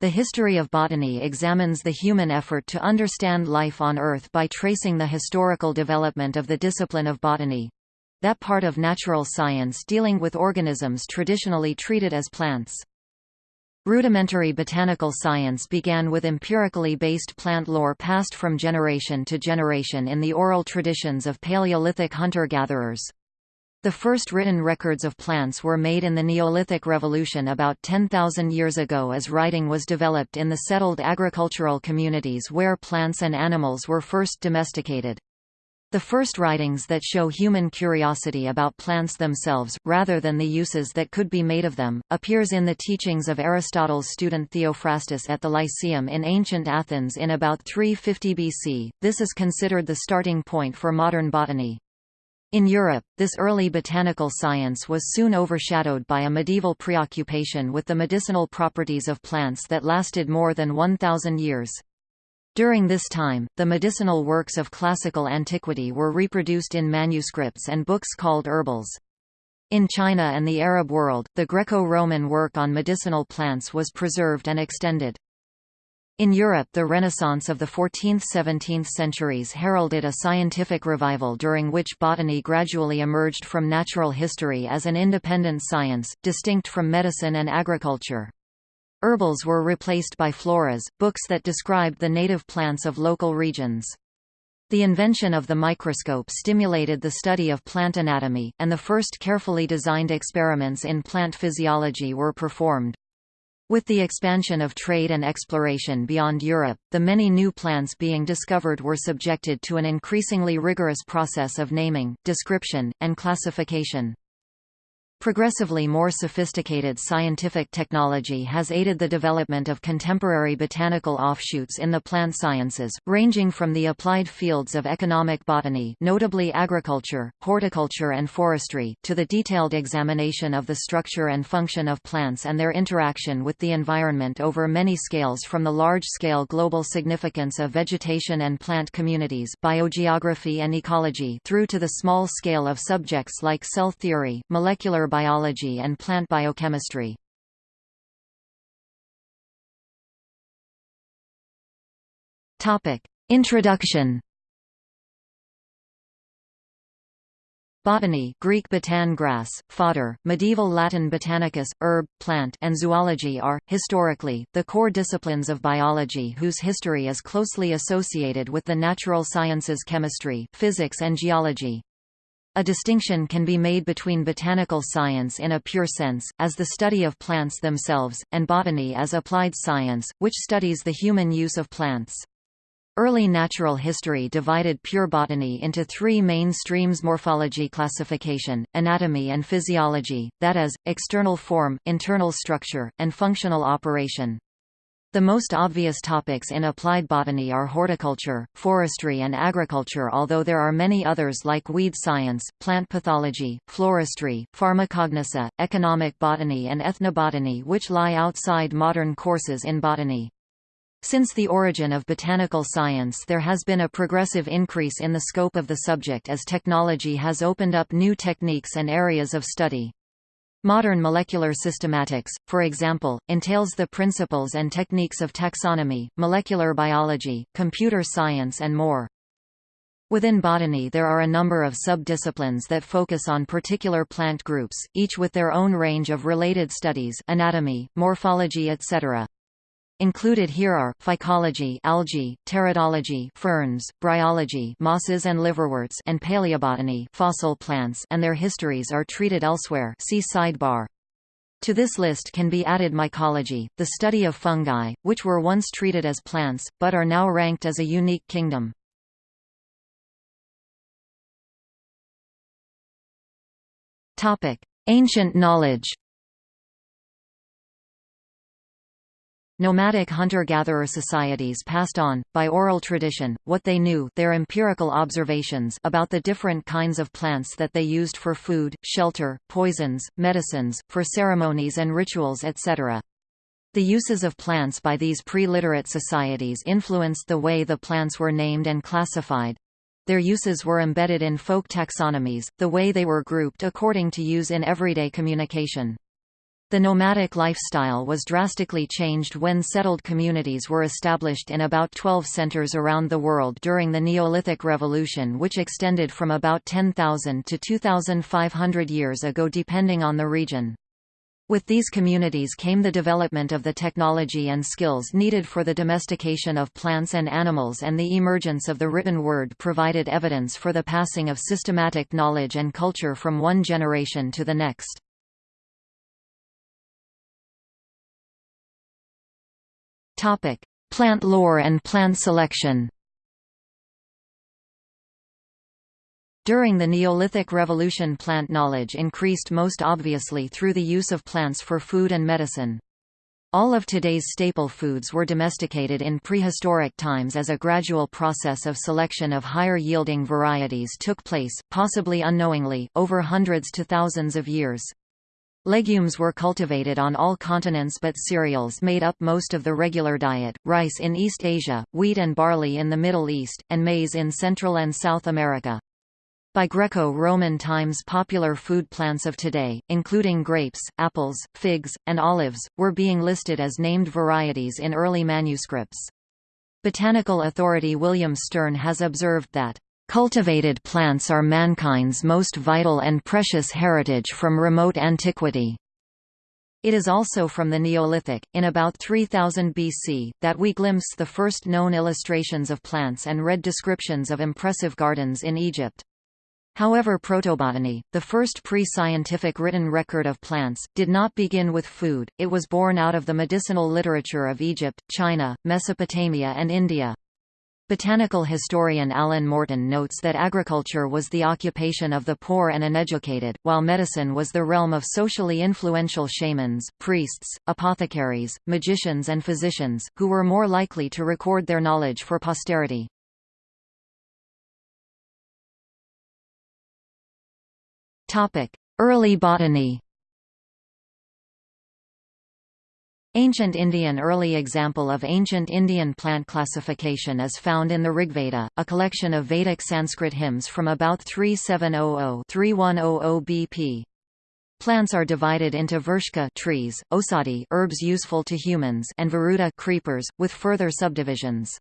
The history of botany examines the human effort to understand life on Earth by tracing the historical development of the discipline of botany—that part of natural science dealing with organisms traditionally treated as plants. Rudimentary botanical science began with empirically based plant lore passed from generation to generation in the oral traditions of Paleolithic hunter-gatherers. The first written records of plants were made in the Neolithic Revolution about 10,000 years ago as writing was developed in the settled agricultural communities where plants and animals were first domesticated. The first writings that show human curiosity about plants themselves, rather than the uses that could be made of them, appears in the teachings of Aristotle's student Theophrastus at the Lyceum in ancient Athens in about 350 BC. This is considered the starting point for modern botany. In Europe, this early botanical science was soon overshadowed by a medieval preoccupation with the medicinal properties of plants that lasted more than 1,000 years. During this time, the medicinal works of classical antiquity were reproduced in manuscripts and books called herbals. In China and the Arab world, the Greco-Roman work on medicinal plants was preserved and extended. In Europe the Renaissance of the 14th–17th centuries heralded a scientific revival during which botany gradually emerged from natural history as an independent science, distinct from medicine and agriculture. Herbals were replaced by floras, books that described the native plants of local regions. The invention of the microscope stimulated the study of plant anatomy, and the first carefully designed experiments in plant physiology were performed. With the expansion of trade and exploration beyond Europe, the many new plants being discovered were subjected to an increasingly rigorous process of naming, description, and classification. Progressively more sophisticated scientific technology has aided the development of contemporary botanical offshoots in the plant sciences, ranging from the applied fields of economic botany notably agriculture, horticulture and forestry, to the detailed examination of the structure and function of plants and their interaction with the environment over many scales from the large-scale global significance of vegetation and plant communities biogeography and ecology through to the small scale of subjects like cell theory, molecular biology and plant biochemistry. Introduction Botany Greek botan grass, fodder, medieval Latin botanicus, herb, plant and zoology are, historically, the core disciplines of biology whose history is closely associated with the natural sciences chemistry, physics and geology. A distinction can be made between botanical science in a pure sense, as the study of plants themselves, and botany as applied science, which studies the human use of plants. Early natural history divided pure botany into three main streams morphology classification, anatomy and physiology, that is, external form, internal structure, and functional operation. The most obvious topics in applied botany are horticulture, forestry and agriculture although there are many others like weed science, plant pathology, floristry, pharmacognosy, economic botany and ethnobotany which lie outside modern courses in botany. Since the origin of botanical science there has been a progressive increase in the scope of the subject as technology has opened up new techniques and areas of study. Modern molecular systematics, for example, entails the principles and techniques of taxonomy, molecular biology, computer science and more. Within botany there are a number of sub-disciplines that focus on particular plant groups, each with their own range of related studies anatomy, morphology etc. Included here are phycology, algae, teratology, ferns, bryology, mosses and liverworts, and paleobotany, fossil plants, and their histories are treated elsewhere. See sidebar. To this list can be added mycology, the study of fungi, which were once treated as plants, but are now ranked as a unique kingdom. Topic: Ancient knowledge Nomadic hunter-gatherer societies passed on, by oral tradition, what they knew their empirical observations about the different kinds of plants that they used for food, shelter, poisons, medicines, for ceremonies and rituals etc. The uses of plants by these pre-literate societies influenced the way the plants were named and classified. Their uses were embedded in folk taxonomies, the way they were grouped according to use in everyday communication. The nomadic lifestyle was drastically changed when settled communities were established in about 12 centers around the world during the Neolithic Revolution which extended from about 10,000 to 2,500 years ago depending on the region. With these communities came the development of the technology and skills needed for the domestication of plants and animals and the emergence of the written word provided evidence for the passing of systematic knowledge and culture from one generation to the next. Topic: Plant lore and plant selection. During the Neolithic Revolution plant knowledge increased most obviously through the use of plants for food and medicine. All of today's staple foods were domesticated in prehistoric times as a gradual process of selection of higher-yielding varieties took place, possibly unknowingly, over hundreds to thousands of years. Legumes were cultivated on all continents but cereals made up most of the regular diet, rice in East Asia, wheat and barley in the Middle East, and maize in Central and South America. By Greco-Roman times popular food plants of today, including grapes, apples, figs, and olives, were being listed as named varieties in early manuscripts. Botanical authority William Stearn has observed that Cultivated plants are mankind's most vital and precious heritage from remote antiquity. It is also from the Neolithic, in about 3000 BC, that we glimpse the first known illustrations of plants and read descriptions of impressive gardens in Egypt. However protobotany, the first pre-scientific written record of plants, did not begin with food, it was born out of the medicinal literature of Egypt, China, Mesopotamia and India. Botanical historian Alan Morton notes that agriculture was the occupation of the poor and uneducated, while medicine was the realm of socially influential shamans, priests, apothecaries, magicians and physicians, who were more likely to record their knowledge for posterity. Early botany Ancient Indian Early example of ancient Indian plant classification is found in the Rigveda, a collection of Vedic Sanskrit hymns from about 3700-3100 BP. Plants are divided into Vrshka trees, Osadi herbs useful to humans and Varuta creepers, with further subdivisions.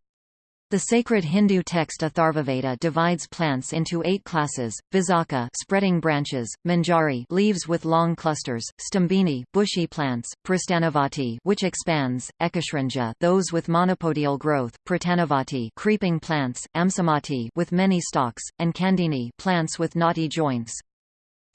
The sacred Hindu text Atharvaveda divides plants into eight classes: Visakha, spreading branches; Manjari, leaves with long clusters; Stambini, bushy plants; Prastanavati, which expands; Ekashrinja, those with monopodial growth; Pratanavati, creeping plants; Amsamati, with many stalks; and Kandini, plants with knotty joints.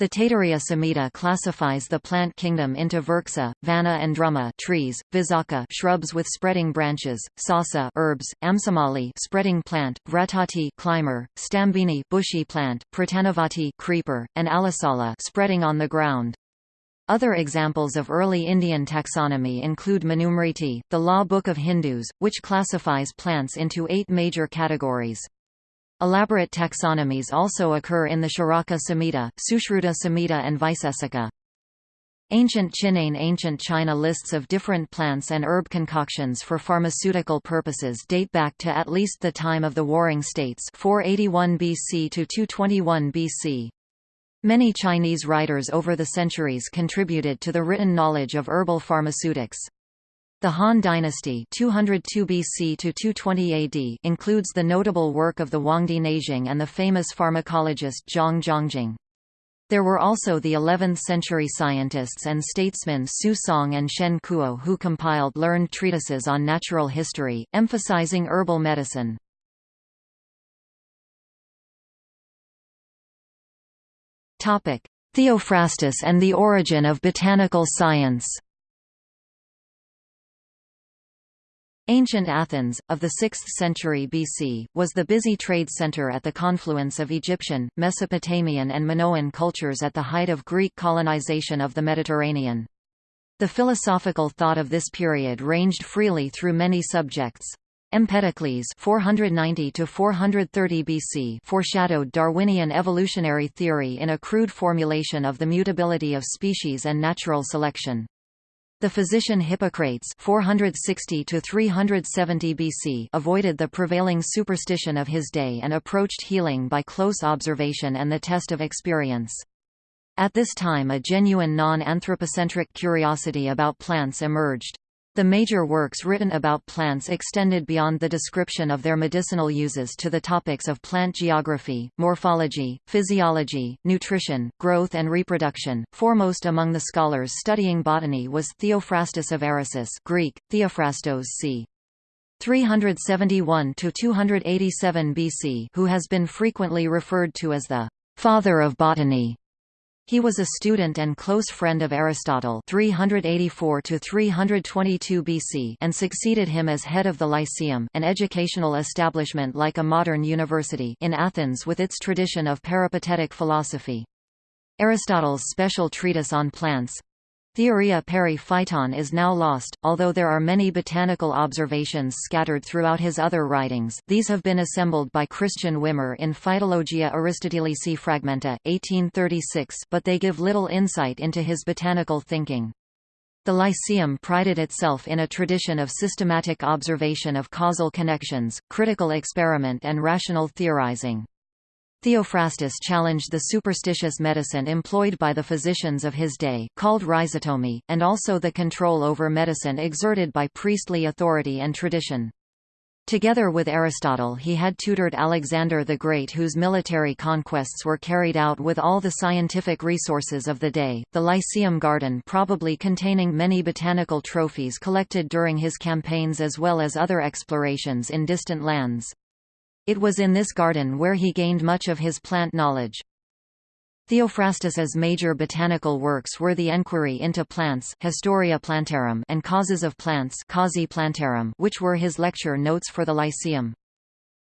The Taittiriya Samhita classifies the plant kingdom into Vriksha, Vana and Druma trees, Visakha shrubs with spreading branches, Sasa herbs, Amsamali spreading plant, Vratati climber, Stambini bushy plant, Pratanavati creeper, and Alasala spreading on the ground. Other examples of early Indian taxonomy include Manumriti, the law book of Hindus, which classifies plants into eight major categories. Elaborate taxonomies also occur in the Charaka Samhita, Sushruta Samhita and Vaisesika. Ancient Chinane Ancient China lists of different plants and herb concoctions for pharmaceutical purposes date back to at least the time of the Warring States 481 BC to 221 BC. Many Chinese writers over the centuries contributed to the written knowledge of herbal pharmaceutics. The Han Dynasty 202 BC to 220 AD includes the notable work of the Huangdi Neijing and the famous pharmacologist Zhang Zhongjing. There were also the 11th-century scientists and statesmen Su Song and Shen Kuo who compiled learned treatises on natural history, emphasizing herbal medicine. Theophrastus and the origin of botanical science Ancient Athens, of the 6th century BC, was the busy trade center at the confluence of Egyptian, Mesopotamian and Minoan cultures at the height of Greek colonization of the Mediterranean. The philosophical thought of this period ranged freely through many subjects. Empedocles 490 to 430 BC foreshadowed Darwinian evolutionary theory in a crude formulation of the mutability of species and natural selection. The physician Hippocrates 460 to 370 BC avoided the prevailing superstition of his day and approached healing by close observation and the test of experience. At this time a genuine non-anthropocentric curiosity about plants emerged. The major works written about plants extended beyond the description of their medicinal uses to the topics of plant geography, morphology, physiology, nutrition, growth and reproduction. Foremost among the scholars studying botany was Theophrastus of Eresus Greek, Theophrastos c. 371 to 287 BC, who has been frequently referred to as the father of botany. He was a student and close friend of Aristotle 384 322 BC and succeeded him as head of the Lyceum an educational establishment like a modern university in Athens with its tradition of peripatetic philosophy. Aristotle's special treatise on plants, Theoria peri phyton is now lost, although there are many botanical observations scattered throughout his other writings these have been assembled by Christian Wimmer in Phytologia Aristotelici Fragmenta, 1836 but they give little insight into his botanical thinking. The Lyceum prided itself in a tradition of systematic observation of causal connections, critical experiment and rational theorizing. Theophrastus challenged the superstitious medicine employed by the physicians of his day called rhizotomy, and also the control over medicine exerted by priestly authority and tradition. Together with Aristotle he had tutored Alexander the Great whose military conquests were carried out with all the scientific resources of the day, the Lyceum Garden probably containing many botanical trophies collected during his campaigns as well as other explorations in distant lands. It was in this garden where he gained much of his plant knowledge. Theophrastus's major botanical works were the Enquiry into Plants Historia Plantarum and Causes of Plants Causae Plantarum which were his lecture notes for the Lyceum.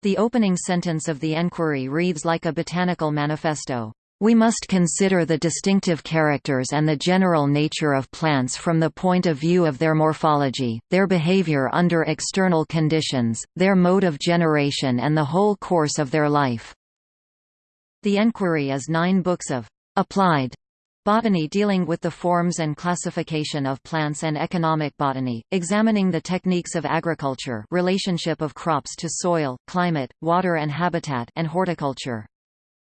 The opening sentence of the Enquiry reads like a botanical manifesto. We must consider the distinctive characters and the general nature of plants from the point of view of their morphology, their behavior under external conditions, their mode of generation and the whole course of their life. The Enquiry is nine books of applied botany dealing with the forms and classification of plants and economic botany, examining the techniques of agriculture relationship of crops to soil, climate, water and habitat and horticulture.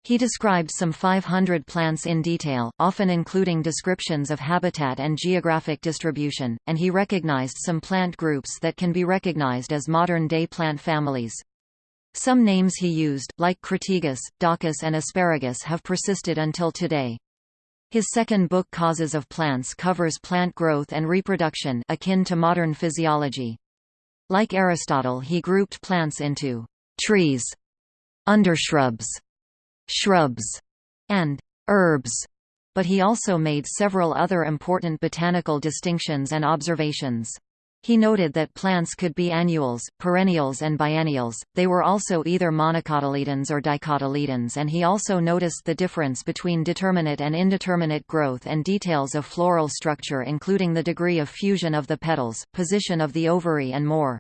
He described some 500 plants in detail, often including descriptions of habitat and geographic distribution, and he recognized some plant groups that can be recognized as modern-day plant families. Some names he used, like Crataegus, Daucus and asparagus have persisted until today. His second book Causes of Plants covers plant growth and reproduction akin to modern physiology. Like Aristotle he grouped plants into trees, undershrubs, shrubs, and herbs, but he also made several other important botanical distinctions and observations. He noted that plants could be annuals, perennials and biennials, they were also either monocotyledons or dicotyledons and he also noticed the difference between determinate and indeterminate growth and details of floral structure including the degree of fusion of the petals, position of the ovary and more.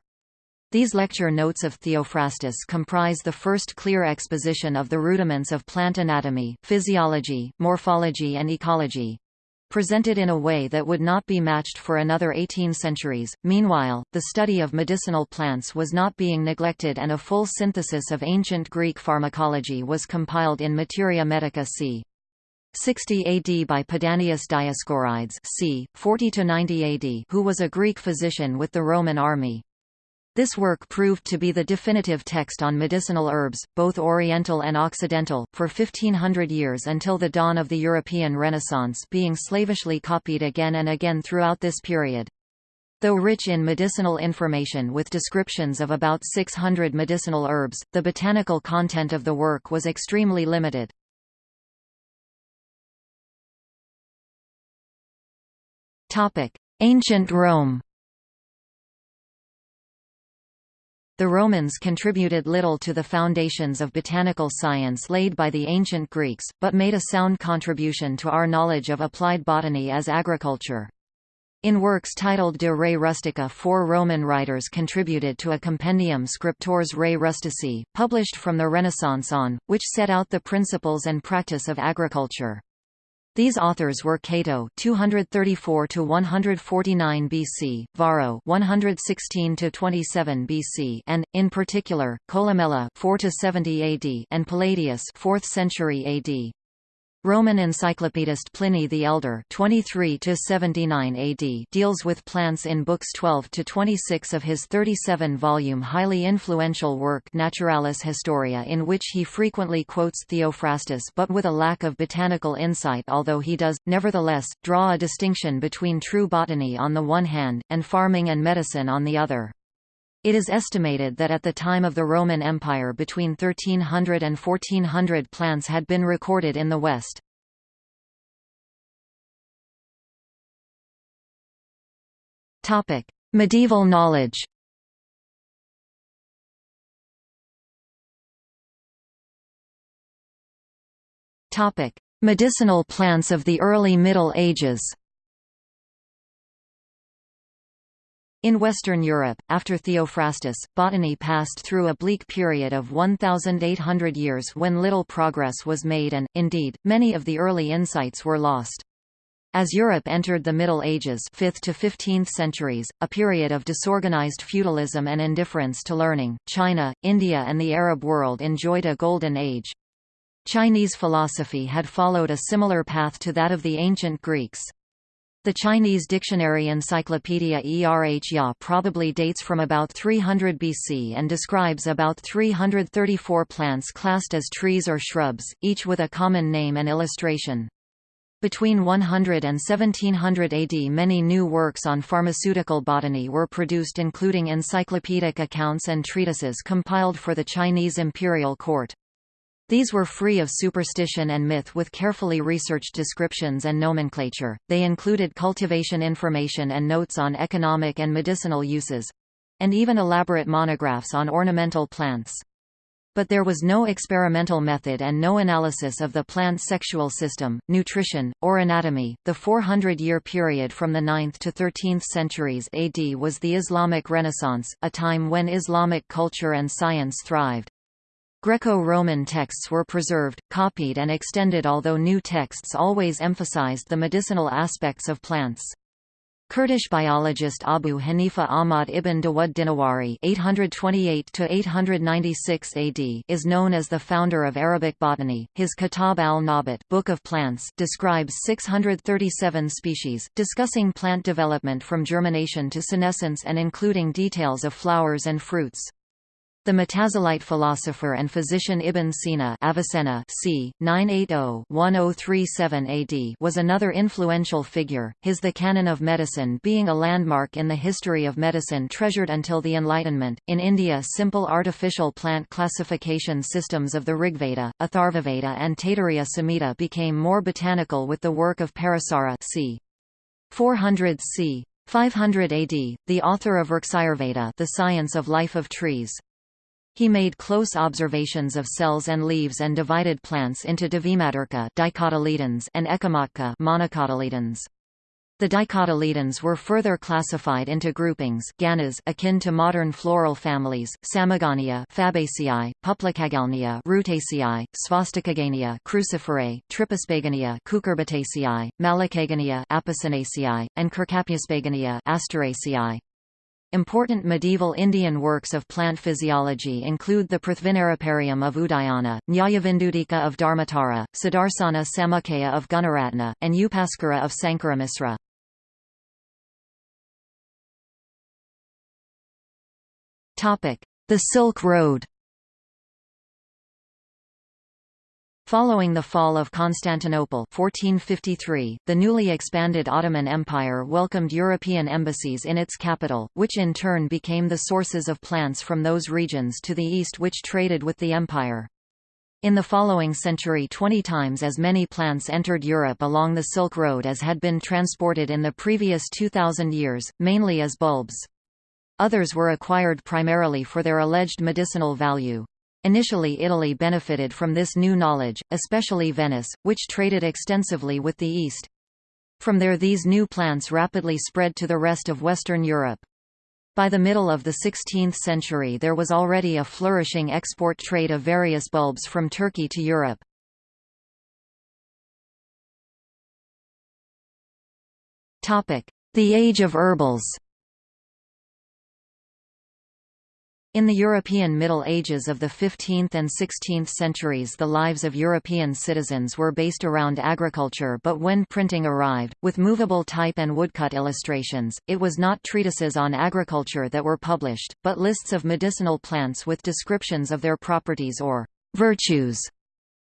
These lecture notes of Theophrastus comprise the first clear exposition of the rudiments of plant anatomy, physiology, morphology and ecology presented in a way that would not be matched for another 18 centuries. Meanwhile, the study of medicinal plants was not being neglected and a full synthesis of ancient Greek pharmacology was compiled in Materia Medica c. 60 AD by Pedanius Dioscorides c. 40–90 AD who was a Greek physician with the Roman army. This work proved to be the definitive text on medicinal herbs, both Oriental and Occidental, for 1500 years until the dawn of the European Renaissance being slavishly copied again and again throughout this period. Though rich in medicinal information with descriptions of about 600 medicinal herbs, the botanical content of the work was extremely limited. Ancient Rome The Romans contributed little to the foundations of botanical science laid by the ancient Greeks, but made a sound contribution to our knowledge of applied botany as agriculture. In works titled De Re Rustica four Roman writers contributed to a compendium Scriptores Re Rustici, published from the Renaissance on, which set out the principles and practice of agriculture. These authors were Cato 234 to 149 BC, Varro 116 to 27 BC, and in particular Columella 4 to 70 AD and Palladius 4th century AD. Roman encyclopedist Pliny the Elder 23 AD deals with plants in books 12 to 26 of his 37-volume highly influential work Naturalis Historia in which he frequently quotes Theophrastus but with a lack of botanical insight although he does, nevertheless, draw a distinction between true botany on the one hand, and farming and medicine on the other. It is estimated that at the time of the Roman Empire between 1300 and 1400 plants had been recorded in the West. Medieval knowledge Medicinal plants of the early Middle Ages In Western Europe, after Theophrastus, botany passed through a bleak period of 1,800 years when little progress was made and, indeed, many of the early insights were lost. As Europe entered the Middle Ages 5th to 15th centuries, a period of disorganized feudalism and indifference to learning, China, India and the Arab world enjoyed a golden age. Chinese philosophy had followed a similar path to that of the ancient Greeks. The Chinese dictionary Encyclopedia Erh Ya probably dates from about 300 BC and describes about 334 plants classed as trees or shrubs, each with a common name and illustration. Between 100 and 1700 AD many new works on pharmaceutical botany were produced including encyclopedic accounts and treatises compiled for the Chinese imperial court. These were free of superstition and myth with carefully researched descriptions and nomenclature. They included cultivation information and notes on economic and medicinal uses and even elaborate monographs on ornamental plants. But there was no experimental method and no analysis of the plant sexual system, nutrition, or anatomy. The 400 year period from the 9th to 13th centuries AD was the Islamic Renaissance, a time when Islamic culture and science thrived. Greco-Roman texts were preserved, copied and extended although new texts always emphasized the medicinal aspects of plants. Kurdish biologist Abu Hanifa Ahmad ibn Dawud Dinawari (828–896 AD) is known as the founder of Arabic botany. His Kitab al-Nabat (Book of Plants) describes 637 species, discussing plant development from germination to senescence and including details of flowers and fruits. The Mutazilite philosopher and physician Ibn Sina Avicenna c. 980-1037 AD was another influential figure, his The Canon of Medicine being a landmark in the history of medicine treasured until the Enlightenment. In India simple artificial plant classification systems of the Rigveda, Atharvaveda and Taittiriya Samhita became more botanical with the work of Parasara c. 400 c. 500 AD, the author of Vrksayurveda the science of life of trees. He made close observations of cells and leaves and divided plants into divimaturka dicotyledons and echinotcha monocotyledons. The dicotyledons were further classified into groupings ganas akin to modern floral families, Samogania Fabaceae, Publicagalnia Rutaceae, Svastikagania Cruciferae, Tripisbagania Cucurbitaceae, Malacagania Apocynaceae, and Cercaspagania Asteraceae. Important medieval Indian works of plant physiology include the Prithvinaraparium of Udayana, Nyayavindudika of Dharmatara, Sudarsana Samuccaya of Gunaratna, and Upaskara of Sankaramisra. The Silk Road Following the fall of Constantinople 1453, the newly expanded Ottoman Empire welcomed European embassies in its capital, which in turn became the sources of plants from those regions to the east which traded with the empire. In the following century 20 times as many plants entered Europe along the Silk Road as had been transported in the previous 2,000 years, mainly as bulbs. Others were acquired primarily for their alleged medicinal value. Initially Italy benefited from this new knowledge, especially Venice, which traded extensively with the East. From there these new plants rapidly spread to the rest of Western Europe. By the middle of the 16th century there was already a flourishing export trade of various bulbs from Turkey to Europe. The Age of Herbals In the European Middle Ages of the 15th and 16th centuries the lives of European citizens were based around agriculture but when printing arrived, with movable type and woodcut illustrations, it was not treatises on agriculture that were published, but lists of medicinal plants with descriptions of their properties or virtues.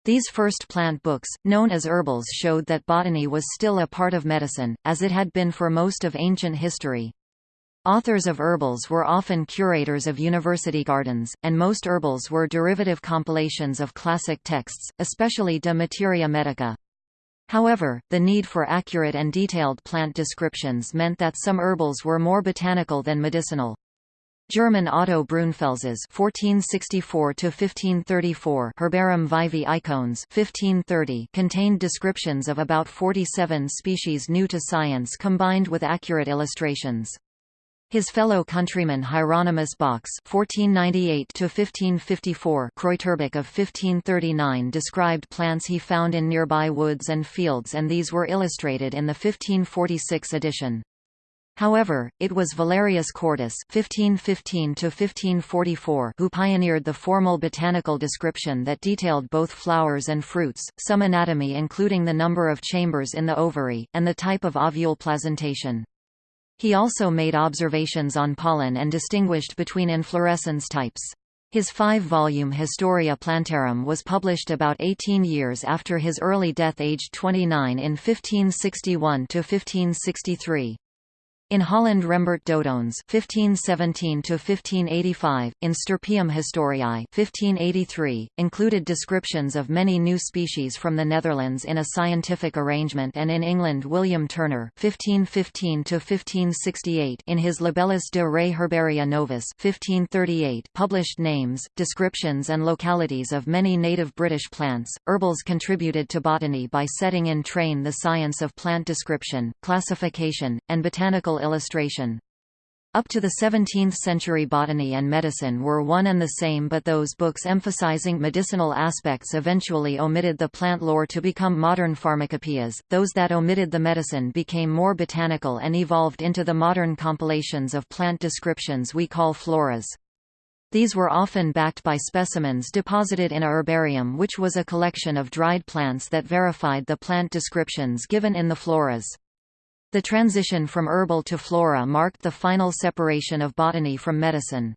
These first plant books, known as herbals showed that botany was still a part of medicine, as it had been for most of ancient history. Authors of herbals were often curators of university gardens, and most herbals were derivative compilations of classic texts, especially De Materia Medica. However, the need for accurate and detailed plant descriptions meant that some herbals were more botanical than medicinal. German Otto Brunfels's (1464–1534) Herbarum Vivae Icones (1530) contained descriptions of about 47 species new to science combined with accurate illustrations. His fellow countryman Hieronymus (1498–1554) Kräuterbuch of 1539 described plants he found in nearby woods and fields, and these were illustrated in the 1546 edition. However, it was Valerius Cordus (1515–1544) who pioneered the formal botanical description that detailed both flowers and fruits, some anatomy including the number of chambers in the ovary, and the type of ovule placentation. He also made observations on pollen and distinguished between inflorescence types. His five-volume Historia Plantarum was published about 18 years after his early death aged 29 in 1561–1563. In Holland Rembert Dodoens (1517–1585), in Stirpium Historiae (1583), included descriptions of many new species from the Netherlands in a scientific arrangement, and in England William Turner (1515–1568), in his Libellus de Re Herbaria Novus (1538), published names, descriptions, and localities of many native British plants. Herbals contributed to botany by setting in train the science of plant description, classification, and botanical illustration. Up to the 17th century botany and medicine were one and the same but those books emphasizing medicinal aspects eventually omitted the plant lore to become modern pharmacopoeias, those that omitted the medicine became more botanical and evolved into the modern compilations of plant descriptions we call floras. These were often backed by specimens deposited in a herbarium which was a collection of dried plants that verified the plant descriptions given in the floras. The transition from herbal to flora marked the final separation of botany from medicine.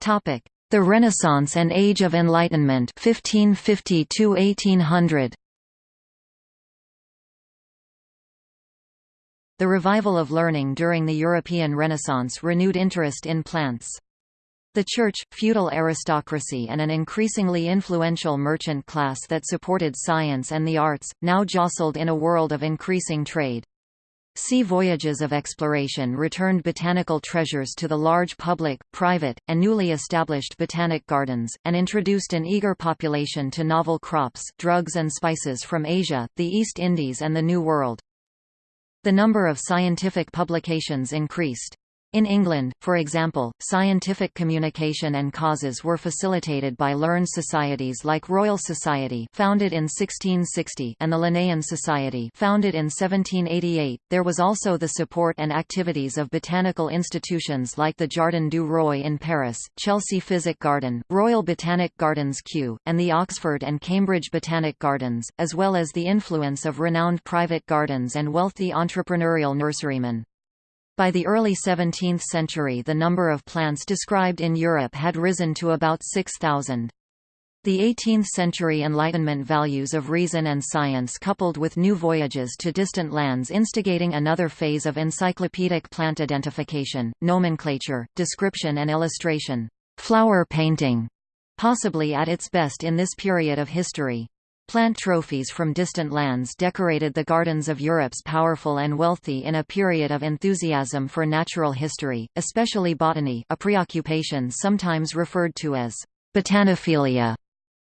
The Renaissance and Age of Enlightenment 1550 1800. The revival of learning during the European Renaissance renewed interest in plants. The church, feudal aristocracy and an increasingly influential merchant class that supported science and the arts, now jostled in a world of increasing trade. Sea voyages of exploration returned botanical treasures to the large public, private, and newly established botanic gardens, and introduced an eager population to novel crops drugs and spices from Asia, the East Indies and the New World. The number of scientific publications increased. In England, for example, scientific communication and causes were facilitated by learned societies like Royal Society founded in 1660 and the Linnean Society founded in 1788. There was also the support and activities of botanical institutions like the Jardin du Roi in Paris, Chelsea Physic Garden, Royal Botanic Gardens Kew, and the Oxford and Cambridge Botanic Gardens, as well as the influence of renowned private gardens and wealthy entrepreneurial nurserymen. By the early 17th century the number of plants described in Europe had risen to about 6,000. The 18th-century Enlightenment values of reason and science coupled with new voyages to distant lands instigating another phase of encyclopedic plant identification, nomenclature, description and illustration. Flower painting, possibly at its best in this period of history. Plant trophies from distant lands decorated the gardens of Europe's powerful and wealthy in a period of enthusiasm for natural history, especially botany a preoccupation sometimes referred to as botanophilia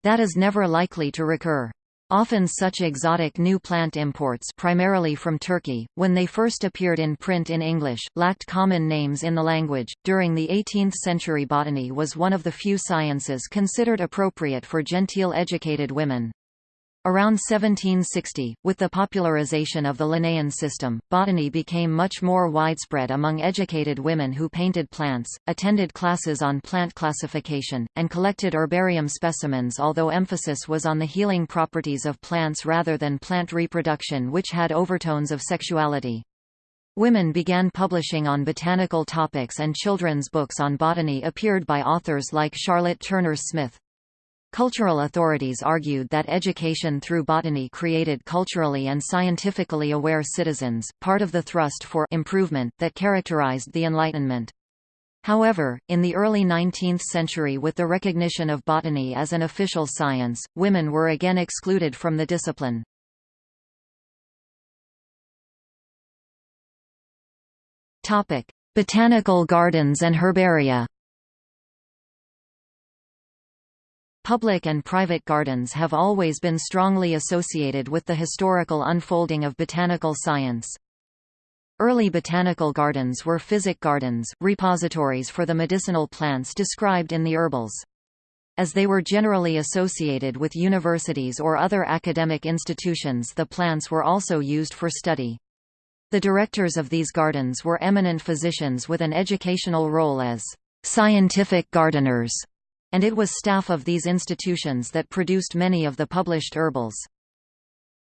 that is never likely to recur. Often such exotic new plant imports primarily from Turkey, when they first appeared in print in English, lacked common names in the language. During the 18th century botany was one of the few sciences considered appropriate for genteel educated women. Around 1760, with the popularization of the Linnaean system, botany became much more widespread among educated women who painted plants, attended classes on plant classification, and collected herbarium specimens although emphasis was on the healing properties of plants rather than plant reproduction which had overtones of sexuality. Women began publishing on botanical topics and children's books on botany appeared by authors like Charlotte Turner Smith. Cultural authorities argued that education through botany created culturally and scientifically aware citizens, part of the thrust for improvement that characterized the Enlightenment. However, in the early 19th century with the recognition of botany as an official science, women were again excluded from the discipline. Botanical gardens and herbaria Public and private gardens have always been strongly associated with the historical unfolding of botanical science. Early botanical gardens were physic gardens, repositories for the medicinal plants described in the herbals. As they were generally associated with universities or other academic institutions the plants were also used for study. The directors of these gardens were eminent physicians with an educational role as scientific gardeners and it was staff of these institutions that produced many of the published herbals.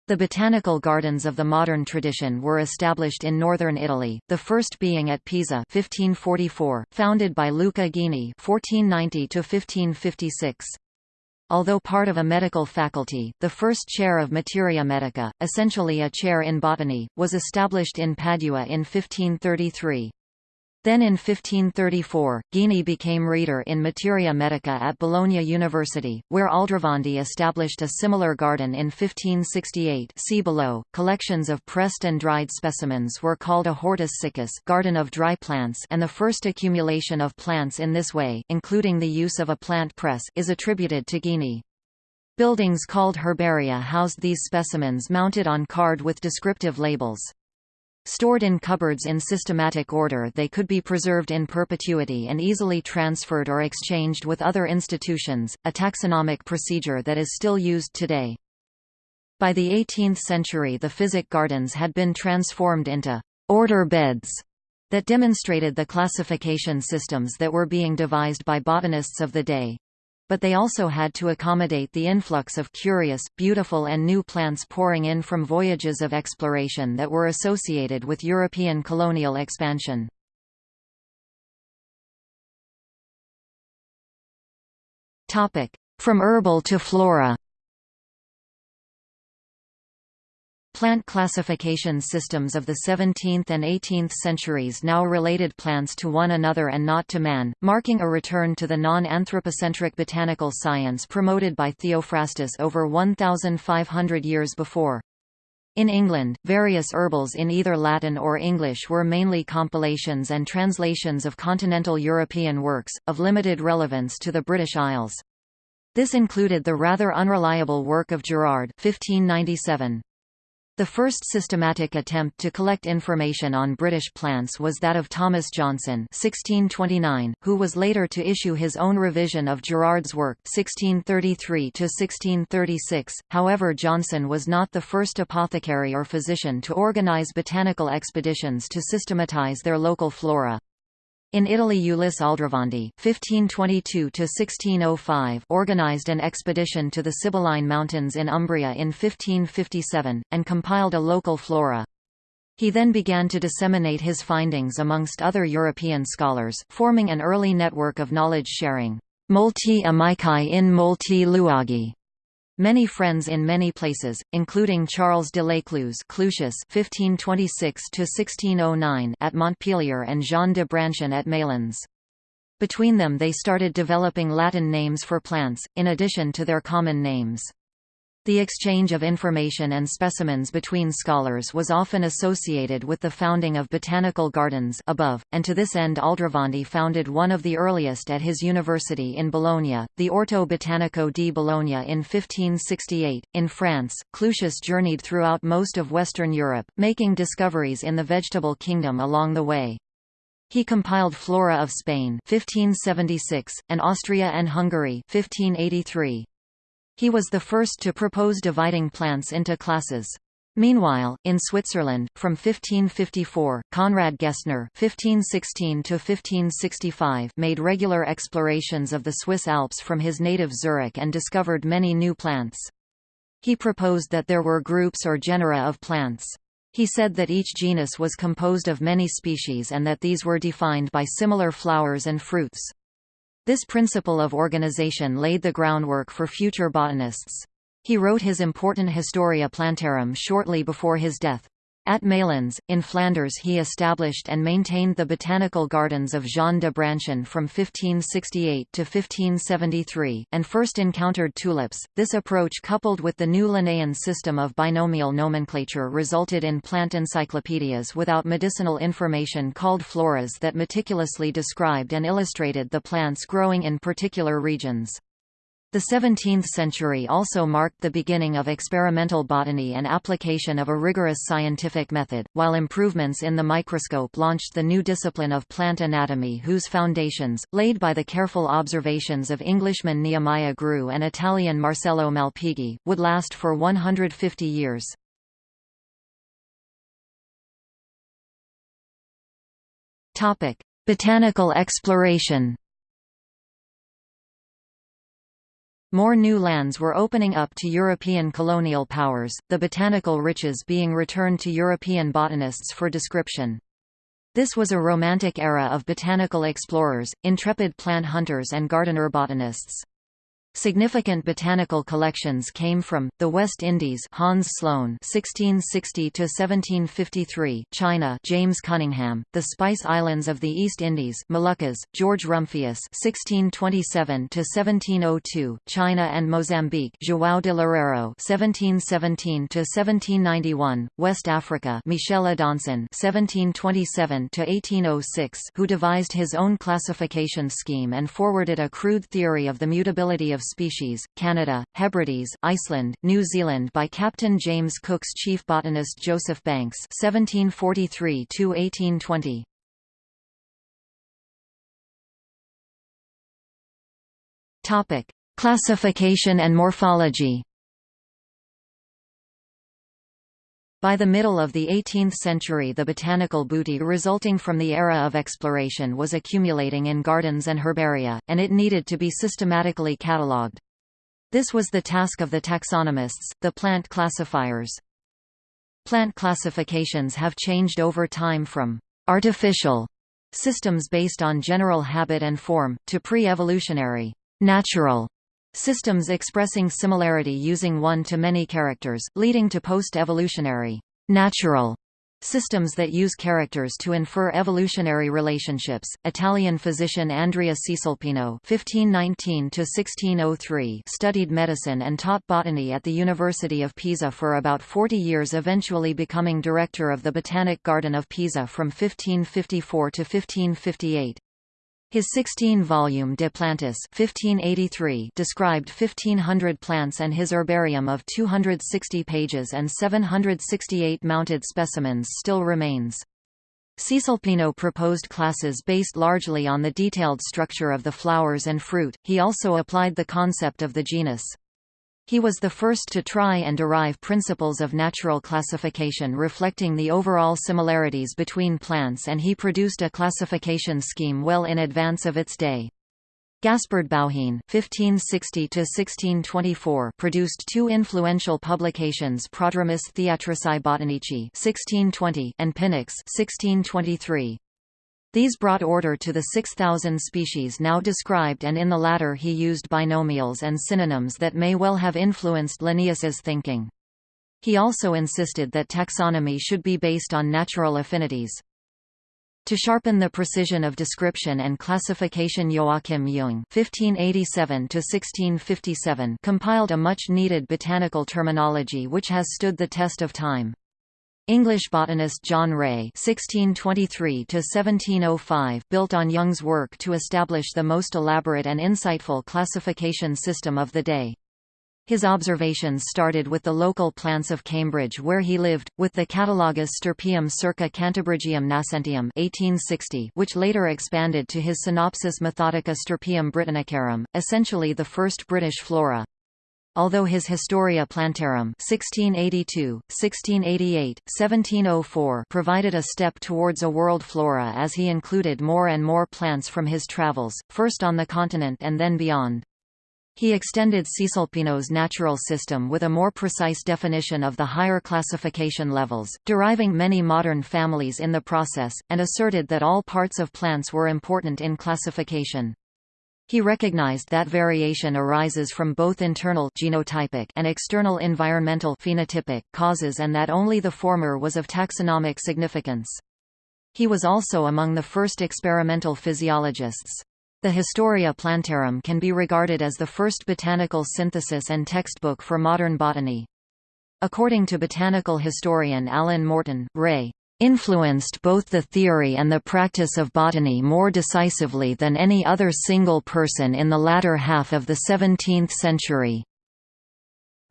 The botanical gardens of the modern tradition were established in northern Italy, the first being at Pisa 1544, founded by Luca Ghini 1490 Although part of a medical faculty, the first chair of Materia Medica, essentially a chair in botany, was established in Padua in 1533. Then in 1534, Ghini became reader in Materia Medica at Bologna University, where Aldrovandi established a similar garden in 1568 see below. Collections of pressed and dried specimens were called a hortus siccus garden of dry plants and the first accumulation of plants in this way including the use of a plant press is attributed to Ghini. Buildings called herbaria housed these specimens mounted on card with descriptive labels. Stored in cupboards in systematic order they could be preserved in perpetuity and easily transferred or exchanged with other institutions, a taxonomic procedure that is still used today. By the 18th century the physic gardens had been transformed into «order beds» that demonstrated the classification systems that were being devised by botanists of the day but they also had to accommodate the influx of curious, beautiful and new plants pouring in from voyages of exploration that were associated with European colonial expansion. From herbal to flora Plant classification systems of the 17th and 18th centuries now related plants to one another and not to man, marking a return to the non-anthropocentric botanical science promoted by Theophrastus over 1,500 years before. In England, various herbals in either Latin or English were mainly compilations and translations of continental European works, of limited relevance to the British Isles. This included the rather unreliable work of Gerard 1597. The first systematic attempt to collect information on British plants was that of Thomas Johnson 1629, who was later to issue his own revision of Gerard's work 1633–1636, however Johnson was not the first apothecary or physician to organize botanical expeditions to systematize their local flora. In Italy Ulisse Aldrovandi (1522–1605) organized an expedition to the Sibylline Mountains in Umbria in 1557, and compiled a local flora. He then began to disseminate his findings amongst other European scholars, forming an early network of knowledge sharing. Multi amici in multi luoghi Many friends in many places, including Charles de L'Écluse (1526–1609) at Montpellier and Jean de Brancion at Malines. Between them they started developing Latin names for plants, in addition to their common names. The exchange of information and specimens between scholars was often associated with the founding of botanical gardens above, and to this end Aldrovandi founded one of the earliest at his university in Bologna, the Orto Botanico di Bologna in 1568. In France, Clusius journeyed throughout most of Western Europe, making discoveries in the vegetable kingdom along the way. He compiled Flora of Spain 1576, and Austria and Hungary 1583. He was the first to propose dividing plants into classes. Meanwhile, in Switzerland, from 1554, Conrad Gessner (1516–1565) made regular explorations of the Swiss Alps from his native Zurich and discovered many new plants. He proposed that there were groups or genera of plants. He said that each genus was composed of many species and that these were defined by similar flowers and fruits. This principle of organization laid the groundwork for future botanists. He wrote his important Historia Plantarum shortly before his death. At Malines, in Flanders he established and maintained the botanical gardens of Jean de Brancion from 1568 to 1573, and first encountered tulips. This approach coupled with the new Linnaean system of binomial nomenclature resulted in plant encyclopedias without medicinal information called floras that meticulously described and illustrated the plants growing in particular regions. The 17th century also marked the beginning of experimental botany and application of a rigorous scientific method, while improvements in the microscope launched the new discipline of plant anatomy whose foundations, laid by the careful observations of Englishman Nehemiah Grew and Italian Marcello Malpighi, would last for 150 years. Botanical exploration More new lands were opening up to European colonial powers, the botanical riches being returned to European botanists for description. This was a romantic era of botanical explorers, intrepid plant hunters and gardener botanists. Significant botanical collections came from the West Indies, Hans Sloane (1660–1753), China, James Cunningham, the Spice Islands of the East Indies, Moluccas, George Rumphius (1627–1702), China and Mozambique, João de Loureiro (1717–1791), West Africa, Michel Adanson seventeen twenty seven to eighteen o six, who devised his own classification scheme and forwarded a crude theory of the mutability of of species, Canada, Hebrides, Iceland, New Zealand by Captain James Cook's chief botanist Joseph Banks 1743–1820. Classification and morphology By the middle of the 18th century the botanical booty resulting from the era of exploration was accumulating in gardens and herbaria, and it needed to be systematically catalogued. This was the task of the taxonomists, the plant classifiers. Plant classifications have changed over time from «artificial» systems based on general habit and form, to pre-evolutionary «natural» Systems expressing similarity using one-to-many characters, leading to post-evolutionary natural systems that use characters to infer evolutionary relationships. Italian physician Andrea Cesalpino (1519–1603) studied medicine and taught botany at the University of Pisa for about 40 years, eventually becoming director of the Botanic Garden of Pisa from 1554 to 1558. His 16-volume De Plantis 1583 described 1,500 plants and his herbarium of 260 pages and 768 mounted specimens still remains. Cesalpino proposed classes based largely on the detailed structure of the flowers and fruit, he also applied the concept of the genus. He was the first to try and derive principles of natural classification reflecting the overall similarities between plants and he produced a classification scheme well in advance of its day. Gaspard Bauhin (1560–1624) produced two influential publications: Prodromus Theatrici Botanici (1620) and Pinax (1623). These brought order to the 6,000 species now described and in the latter he used binomials and synonyms that may well have influenced Linnaeus's thinking. He also insisted that taxonomy should be based on natural affinities. To sharpen the precision of description and classification Joachim Jung (1587–1657) compiled a much-needed botanical terminology which has stood the test of time. English botanist John Ray (1623–1705) built on Jung's work to establish the most elaborate and insightful classification system of the day. His observations started with the local plants of Cambridge where he lived, with the Catalogus Stirpium circa Cantabrigium nascentium 1860, which later expanded to his Synopsis Methodica Stirpium Britannicarum, essentially the first British flora. Although his Historia Plantarum 1682, 1688, 1704 provided a step towards a world flora as he included more and more plants from his travels, first on the continent and then beyond. He extended Cesalpino's natural system with a more precise definition of the higher classification levels, deriving many modern families in the process, and asserted that all parts of plants were important in classification. He recognized that variation arises from both internal genotypic and external environmental phenotypic causes and that only the former was of taxonomic significance. He was also among the first experimental physiologists. The Historia Plantarum can be regarded as the first botanical synthesis and textbook for modern botany. According to botanical historian Alan Morton, Ray influenced both the theory and the practice of botany more decisively than any other single person in the latter half of the 17th century.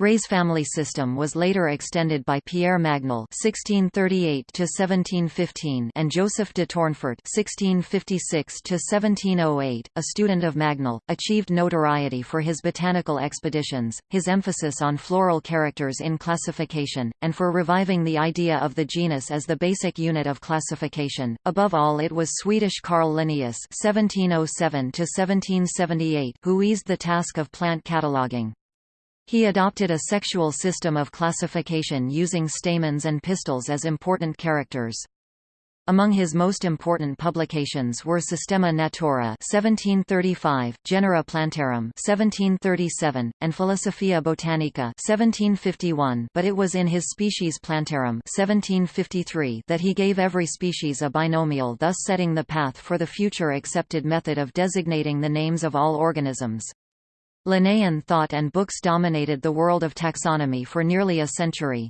Ray's family system was later extended by Pierre Magnol (1638–1715) and Joseph de Tournefort (1656–1708), a student of Magnol, achieved notoriety for his botanical expeditions, his emphasis on floral characters in classification, and for reviving the idea of the genus as the basic unit of classification. Above all, it was Swedish Carl Linnaeus (1707–1778) who eased the task of plant cataloguing. He adopted a sexual system of classification using stamens and pistils as important characters. Among his most important publications were Systema Naturae (1735), Genera Plantarum (1737), and Philosophia Botanica (1751). But it was in his Species Plantarum (1753) that he gave every species a binomial, thus setting the path for the future accepted method of designating the names of all organisms. Linnaean thought and books dominated the world of taxonomy for nearly a century.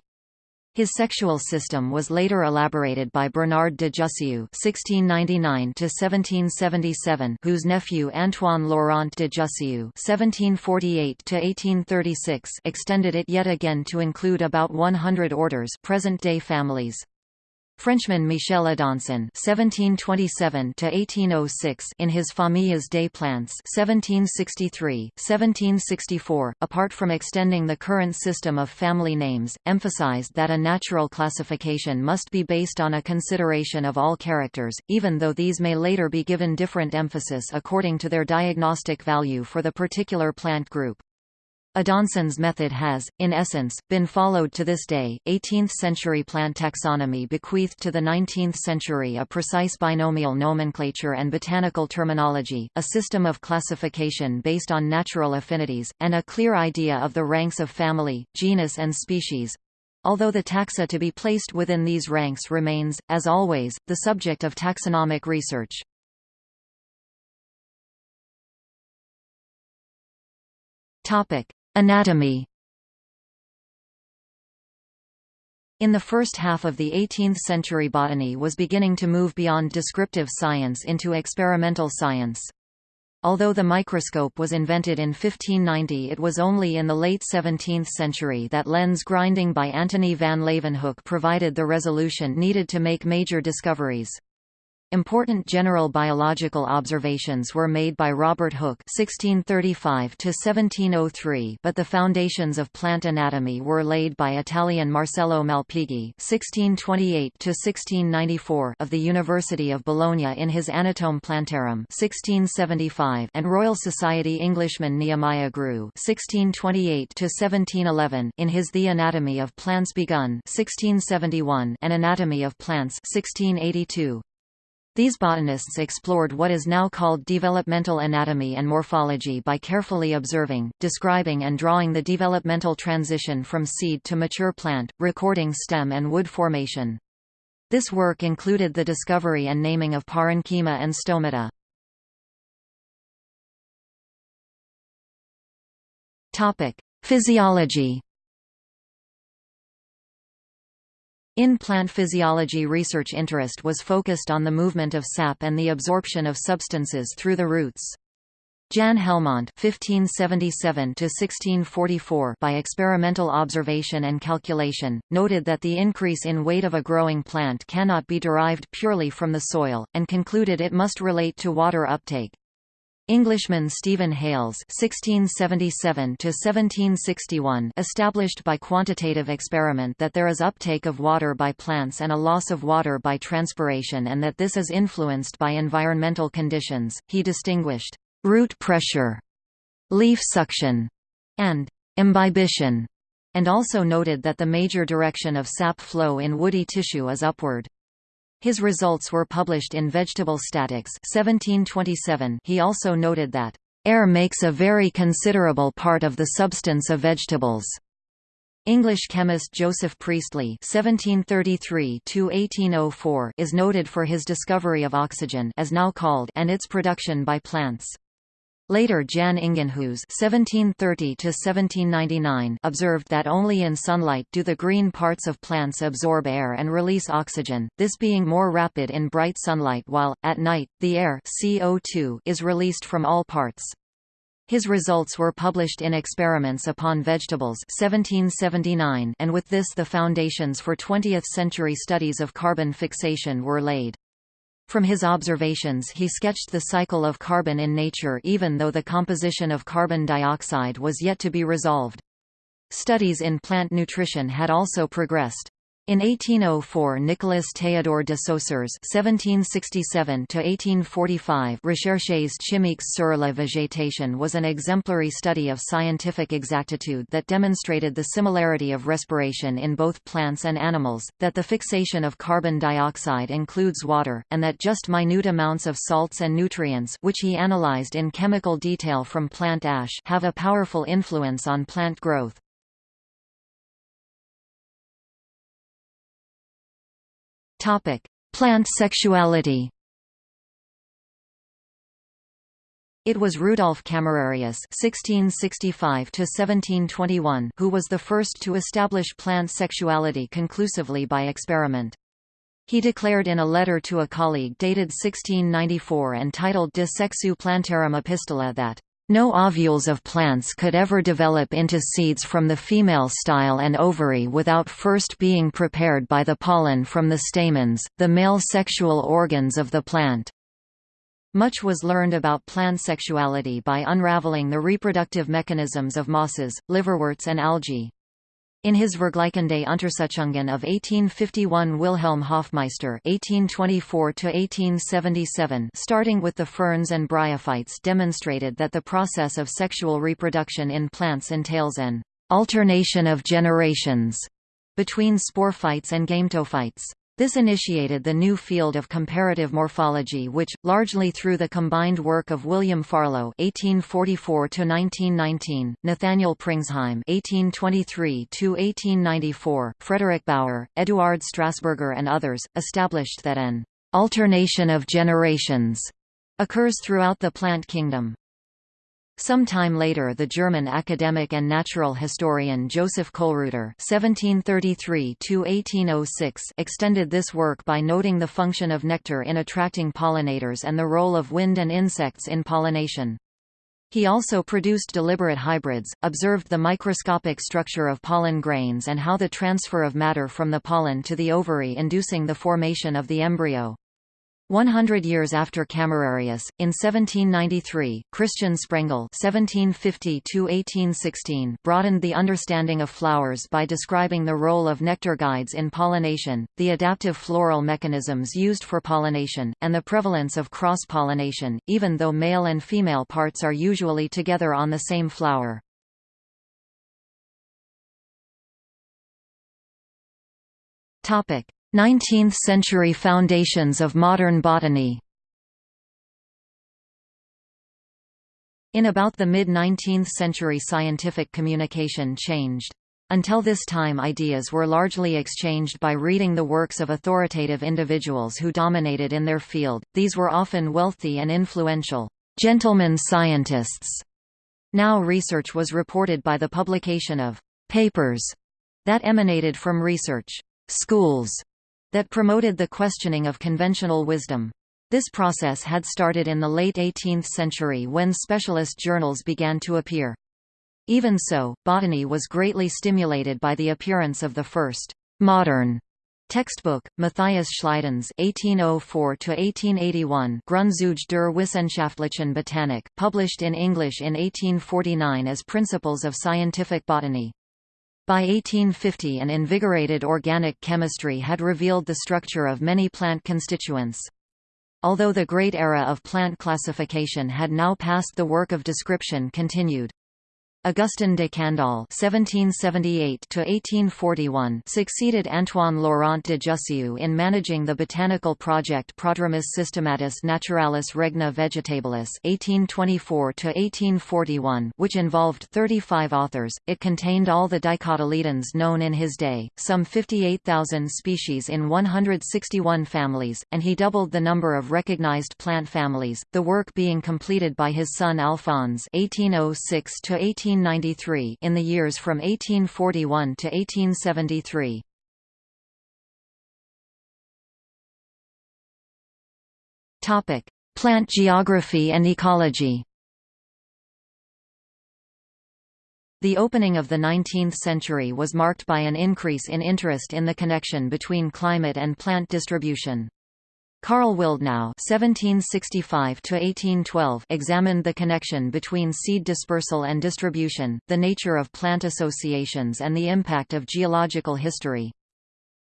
His sexual system was later elaborated by Bernard de Jussieu (1699–1777), whose nephew Antoine Laurent de Jussieu (1748–1836) extended it yet again to include about 100 orders, present-day families. Frenchman Michel Adanson (1727–1806) in his Familles des Plantes (1763–1764), apart from extending the current system of family names, emphasized that a natural classification must be based on a consideration of all characters, even though these may later be given different emphasis according to their diagnostic value for the particular plant group. Adanson's method has, in essence, been followed to this day. 18th century plant taxonomy bequeathed to the 19th century a precise binomial nomenclature and botanical terminology, a system of classification based on natural affinities, and a clear idea of the ranks of family, genus, and species. Although the taxa to be placed within these ranks remains, as always, the subject of taxonomic research. Topic. Anatomy In the first half of the 18th century botany was beginning to move beyond descriptive science into experimental science. Although the microscope was invented in 1590 it was only in the late 17th century that lens grinding by Antony van Leeuwenhoek provided the resolution needed to make major discoveries. Important general biological observations were made by Robert Hooke (1635–1703), but the foundations of plant anatomy were laid by Italian Marcello Malpighi (1628–1694) of the University of Bologna in his Anatome Plantarum (1675), and Royal Society Englishman Nehemiah Grew (1628–1711) in his The Anatomy of Plants Begun (1671) and Anatomy of Plants (1682). These botanists explored what is now called developmental anatomy and morphology by carefully observing, describing and drawing the developmental transition from seed to mature plant, recording stem and wood formation. This work included the discovery and naming of parenchyma and stomata. Physiology In plant physiology research interest was focused on the movement of sap and the absorption of substances through the roots. Jan Helmont (1577–1644) by experimental observation and calculation, noted that the increase in weight of a growing plant cannot be derived purely from the soil, and concluded it must relate to water uptake. Englishman Stephen Hales (1677–1761) established by quantitative experiment that there is uptake of water by plants and a loss of water by transpiration, and that this is influenced by environmental conditions. He distinguished root pressure, leaf suction, and imbibition, and also noted that the major direction of sap flow in woody tissue is upward. His results were published in Vegetable Statics 1727. He also noted that, "...air makes a very considerable part of the substance of vegetables." English chemist Joseph Priestley (1733–1804) is noted for his discovery of oxygen, as now called, and its production by plants. Later Jan (1730–1799) observed that only in sunlight do the green parts of plants absorb air and release oxygen, this being more rapid in bright sunlight while, at night, the air CO2 is released from all parts. His results were published in Experiments upon Vegetables 1779 and with this the foundations for 20th-century studies of carbon fixation were laid. From his observations he sketched the cycle of carbon in nature even though the composition of carbon dioxide was yet to be resolved. Studies in plant nutrition had also progressed. In 1804 Nicolas Théodore de Saussures (1767–1845) Recherches chimiques sur la végétation was an exemplary study of scientific exactitude that demonstrated the similarity of respiration in both plants and animals, that the fixation of carbon dioxide includes water, and that just minute amounts of salts and nutrients, which he analyzed in chemical detail from plant ash, have a powerful influence on plant growth. Topic: Plant sexuality. It was Rudolf Camerarius (1665–1721) who was the first to establish plant sexuality conclusively by experiment. He declared in a letter to a colleague dated 1694 and titled De Sexu Plantarum Epistola that no ovules of plants could ever develop into seeds from the female style and ovary without first being prepared by the pollen from the stamens, the male sexual organs of the plant. Much was learned about plant sexuality by unraveling the reproductive mechanisms of mosses, liverworts and algae. In his Vergleichende Untersuchungen of 1851 Wilhelm Hofmeister (1824–1877), starting with the ferns and bryophytes, demonstrated that the process of sexual reproduction in plants entails an alternation of generations between sporophytes and gametophytes. This initiated the new field of comparative morphology which, largely through the combined work of William Farlow (1844–1919), Nathaniel Pringsheim (1823–1894), Frederick Bower, Eduard Strasburger, and others, established that an alternation of generations occurs throughout the plant kingdom. Some time later the German academic and natural historian Joseph Kölreuter extended this work by noting the function of nectar in attracting pollinators and the role of wind and insects in pollination. He also produced deliberate hybrids, observed the microscopic structure of pollen grains and how the transfer of matter from the pollen to the ovary inducing the formation of the embryo. One hundred years after Camerarius, in 1793, Christian Sprengel (1750–1816) broadened the understanding of flowers by describing the role of nectar guides in pollination, the adaptive floral mechanisms used for pollination, and the prevalence of cross-pollination, even though male and female parts are usually together on the same flower. Topic: 19th-century foundations of modern botany In about the mid-19th century scientific communication changed. Until this time ideas were largely exchanged by reading the works of authoritative individuals who dominated in their field, these were often wealthy and influential, gentlemen scientists. Now research was reported by the publication of papers that emanated from research schools that promoted the questioning of conventional wisdom. This process had started in the late 18th century when specialist journals began to appear. Even so, botany was greatly stimulated by the appearance of the first modern Textbook, Matthias Schleidens 1804–1881 Grundzüge der wissenschaftlichen Botanik, published in English in 1849 as Principles of Scientific Botany. By 1850 an invigorated organic chemistry had revealed the structure of many plant constituents. Although the great era of plant classification had now passed the work of description continued. Augustin de Candolle (1778–1841) succeeded Antoine Laurent de Jussieu in managing the botanical project Prodromus Systematis Naturalis Regna Vegetabilis (1824–1841), which involved 35 authors. It contained all the dicotyledons known in his day, some 58,000 species in 161 families, and he doubled the number of recognized plant families. The work being completed by his son Alphonse (1806–18. 1893 in the years from 1841 to 1873. Topic: Plant geography and ecology. The opening of the 19th century was marked by an increase in interest in the connection between climate and plant distribution. Karl Willdenow (1765–1812) examined the connection between seed dispersal and distribution, the nature of plant associations, and the impact of geological history.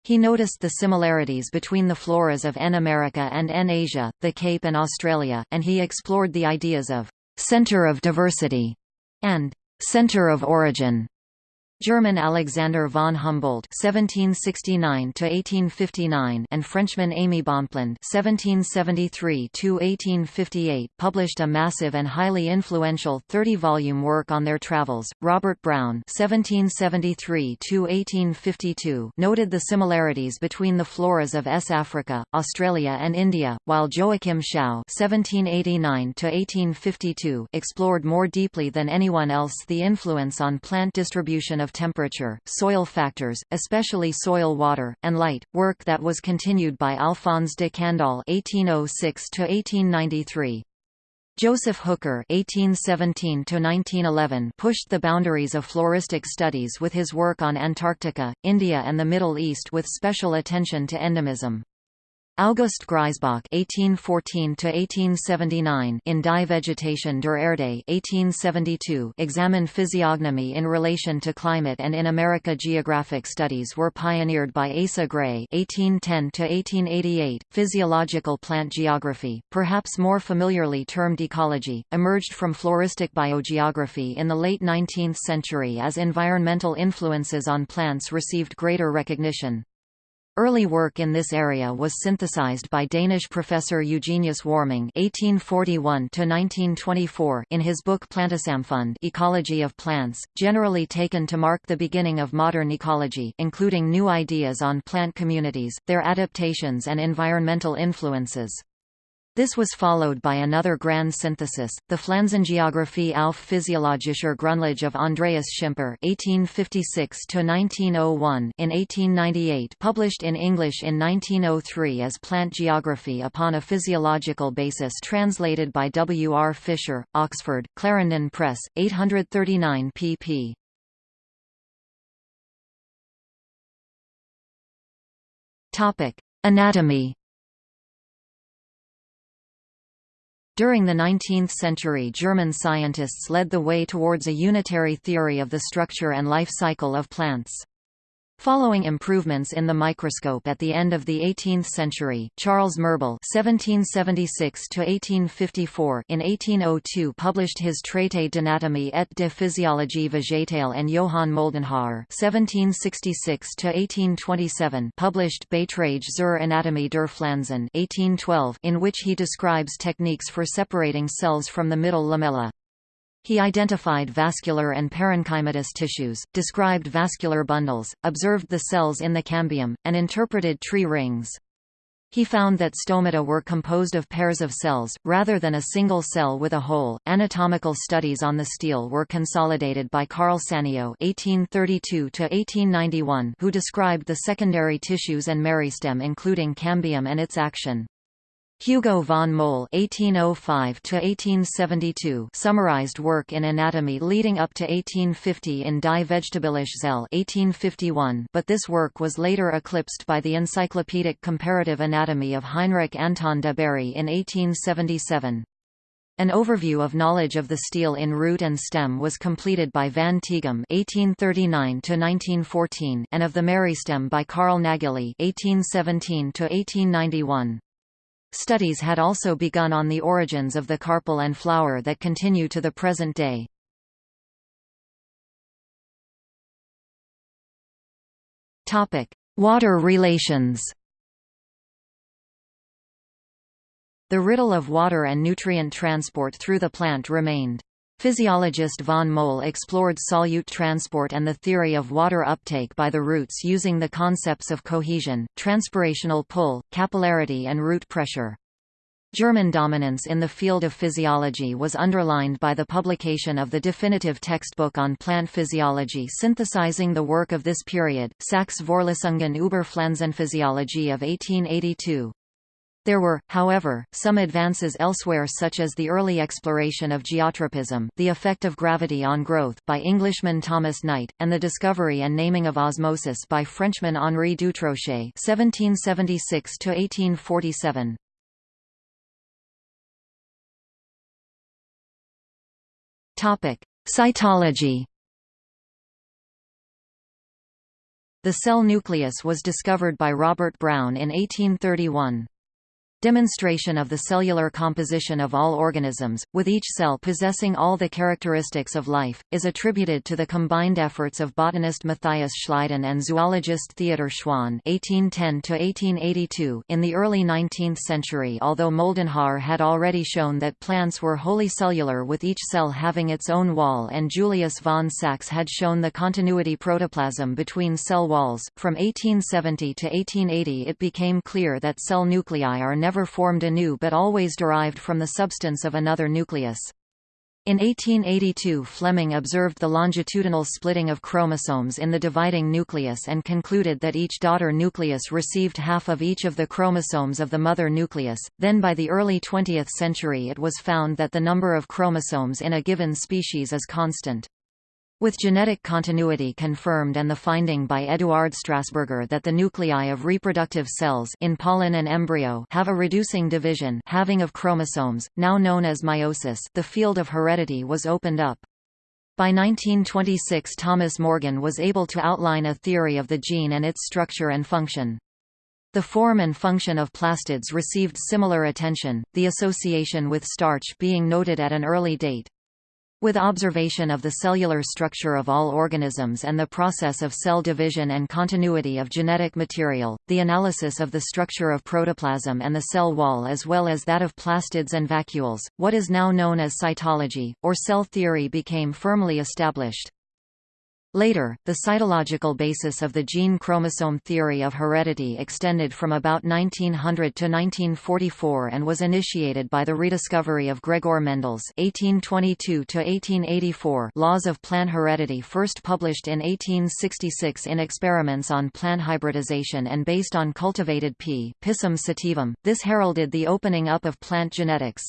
He noticed the similarities between the floras of N America and N Asia, the Cape and Australia, and he explored the ideas of center of diversity and center of origin. German Alexander von Humboldt (1769–1859) and Frenchman Aimé Bonpland (1773–1858) published a massive and highly influential 30-volume work on their travels. Robert Brown (1773–1852) noted the similarities between the floras of S. Africa, Australia, and India, while Joachim Schouw (1789–1852) explored more deeply than anyone else the influence on plant distribution of of temperature, soil factors, especially soil water, and light, work that was continued by Alphonse de Candolle (1806–1893). Joseph Hooker (1817–1911) pushed the boundaries of floristic studies with his work on Antarctica, India, and the Middle East, with special attention to endemism. August Grisebach (1814–1879) in Die Vegetation der Erde (1872) examined physiognomy in relation to climate, and in America geographic studies were pioneered by Asa Gray (1810–1888). Physiological plant geography, perhaps more familiarly termed ecology, emerged from floristic biogeography in the late 19th century as environmental influences on plants received greater recognition. Early work in this area was synthesized by Danish professor Eugenius Warming (1841–1924) in his book Plantesamfund Ecology of Plants, generally taken to mark the beginning of modern ecology, including new ideas on plant communities, their adaptations and environmental influences. This was followed by another grand synthesis, the Pflanzengeographie auf physiologischer Grundlage of Andreas Schimper (1856–1901) in 1898, published in English in 1903 as Plant Geography upon a physiological basis, translated by W. R. Fisher, Oxford, Clarendon Press, 839 pp. Topic: Anatomy. During the 19th century German scientists led the way towards a unitary theory of the structure and life cycle of plants. Following improvements in the microscope at the end of the 18th century, Charles Mirbel (1776–1854) in 1802 published his Traité d'anatomie et de physiologie végétale, and Johann Moldenhawer (1766–1827) published Beitrage zur Anatomie der Pflanzen (1812), in which he describes techniques for separating cells from the middle lamella. He identified vascular and parenchymatous tissues, described vascular bundles, observed the cells in the cambium, and interpreted tree rings. He found that stomata were composed of pairs of cells, rather than a single cell with a hole. Anatomical studies on the stele were consolidated by Carl Sanio (1832–1891), who described the secondary tissues and meristem, including cambium and its action. Hugo von Mohl (1805–1872) summarized work in anatomy leading up to 1850 in Die Vegetabilische Zelle (1851), but this work was later eclipsed by the Encyclopedic Comparative Anatomy of Heinrich Anton de Bary in 1877. An overview of knowledge of the stele in root and stem was completed by van Tieghem (1839–1914) and of the meristeme by Carl Nageli (1817–1891). Studies had also begun on the origins of the carpel and flower that continue to the present day. Water relations The riddle of water and nutrient transport through the plant remained. Physiologist von Mohl explored solute transport and the theory of water uptake by the roots using the concepts of cohesion, transpirational pull, capillarity and root pressure. German dominance in the field of physiology was underlined by the publication of the definitive textbook on plant physiology synthesizing the work of this period, Sachs Vorlesungen über Pflanzenphysiologie of 1882. There were, however, some advances elsewhere such as the early exploration of geotropism, the effect of gravity on growth by Englishman Thomas Knight, and the discovery and naming of osmosis by Frenchman Henri Dutrochet (1776–1847). Topic: Cytology. The cell nucleus was discovered by Robert Brown in 1831. Demonstration of the cellular composition of all organisms, with each cell possessing all the characteristics of life, is attributed to the combined efforts of botanist Matthias Schleiden and zoologist Theodor Schwann (1810–1882). In the early 19th century, although Moldenhawer had already shown that plants were wholly cellular with each cell having its own wall, and Julius von Sachs had shown the continuity protoplasm between cell walls, from 1870 to 1880 it became clear that cell nuclei are never formed anew but always derived from the substance of another nucleus. In 1882 Flemming observed the longitudinal splitting of chromosomes in the dividing nucleus and concluded that each daughter nucleus received half of each of the chromosomes of the mother nucleus. Then by the early 20th century it was found that the number of chromosomes in a given species is constant. With genetic continuity confirmed and the finding by Eduard Strasburger that the nuclei of reproductive cells in pollen and embryo have a reducing division having of chromosomes, now known as meiosis the field of heredity was opened up. By 1926 Thomas Morgan was able to outline a theory of the gene and its structure and function. The form and function of plastids received similar attention, the association with starch being noted at an early date. With observation of the cellular structure of all organisms and the process of cell division and continuity of genetic material, the analysis of the structure of protoplasm and the cell wall as well as that of plastids and vacuoles, what is now known as cytology, or cell theory became firmly established. Later, the cytological basis of the gene chromosome theory of heredity extended from about 1900 to 1944 and was initiated by the rediscovery of Gregor Mendel's (1822–1884) laws of plant heredity, first published in 1866 in experiments on plant hybridization and based on cultivated P. Pisum sativum. This heralded the opening up of plant genetics.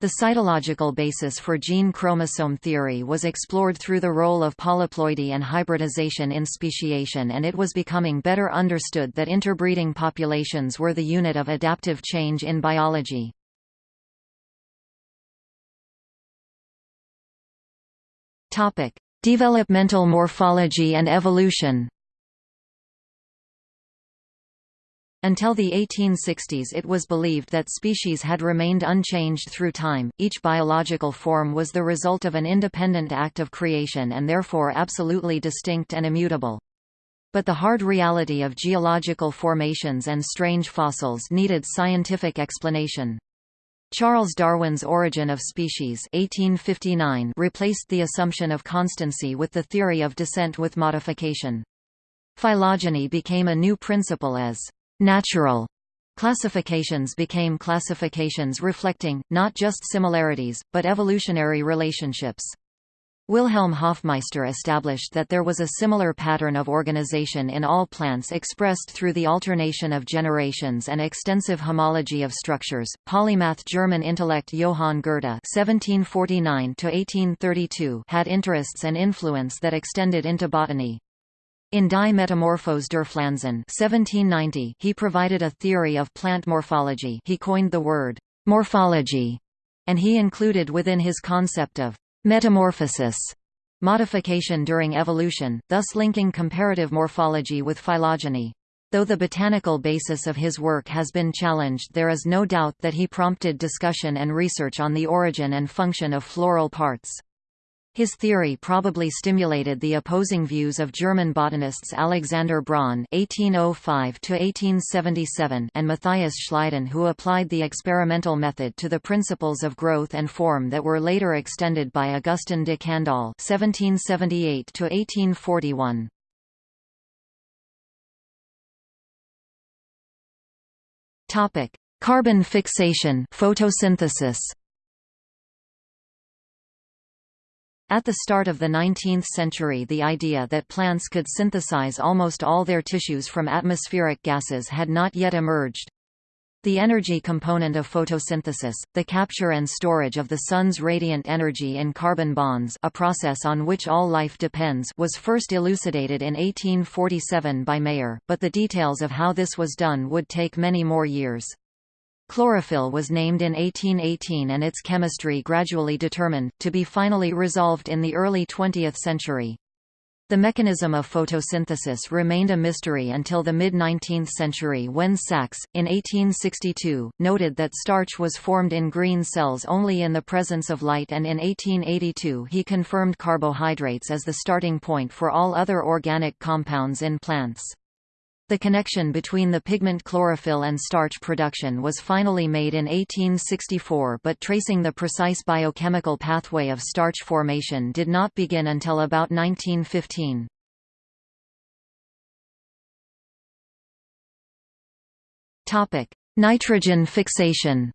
The cytological basis for gene chromosome theory was explored through the role of polyploidy and hybridization in speciation and it was becoming better understood that interbreeding populations were the unit of adaptive change in biology. Developmental morphology and evolution Until the 1860s it was believed that species had remained unchanged through time, each biological form was the result of an independent act of creation and therefore absolutely distinct and immutable. But the hard reality of geological formations and strange fossils needed scientific explanation. Charles Darwin's Origin of Species 1859 replaced the assumption of constancy with the theory of descent with modification. Phylogeny became a new principle as Natural classifications became classifications reflecting, not just similarities, but evolutionary relationships. Wilhelm Hofmeister established that there was a similar pattern of organization in all plants expressed through the alternation of generations and extensive homology of structures. Polymath German intellect Johann Goethe (1749–1832) had interests and influence that extended into botany. In Die Metamorphose der Pflanzen 1790, he provided a theory of plant morphology. He coined the word morphology, and he included within his concept of Metamorphosis modification during evolution, thus linking comparative morphology with phylogeny. Though the botanical basis of his work has been challenged there is no doubt that he prompted discussion and research on the origin and function of floral parts. His theory probably stimulated the opposing views of German botanists Alexander Braun (1805–1877) and Matthias Schleiden, who applied the experimental method to the principles of growth and form that were later extended by Augustin de Candolle (1778–1841). Topic: Carbon fixation, photosynthesis. At the start of the 19th century the idea that plants could synthesize almost all their tissues from atmospheric gases had not yet emerged. The energy component of photosynthesis, the capture and storage of the sun's radiant energy in carbon bonds a process on which all life depends was first elucidated in 1847 by Mayer, but the details of how this was done would take many more years. Chlorophyll was named in 1818 and its chemistry gradually determined, to be finally resolved in the early 20th century. The mechanism of photosynthesis remained a mystery until the mid-19th century when Sachs, in 1862, noted that starch was formed in green cells only in the presence of light and in 1882 he confirmed carbohydrates as the starting point for all other organic compounds in plants. The connection between the pigment chlorophyll and starch production was finally made in 1864 but tracing the precise biochemical pathway of starch formation did not begin until about 1915. Nitrogen fixation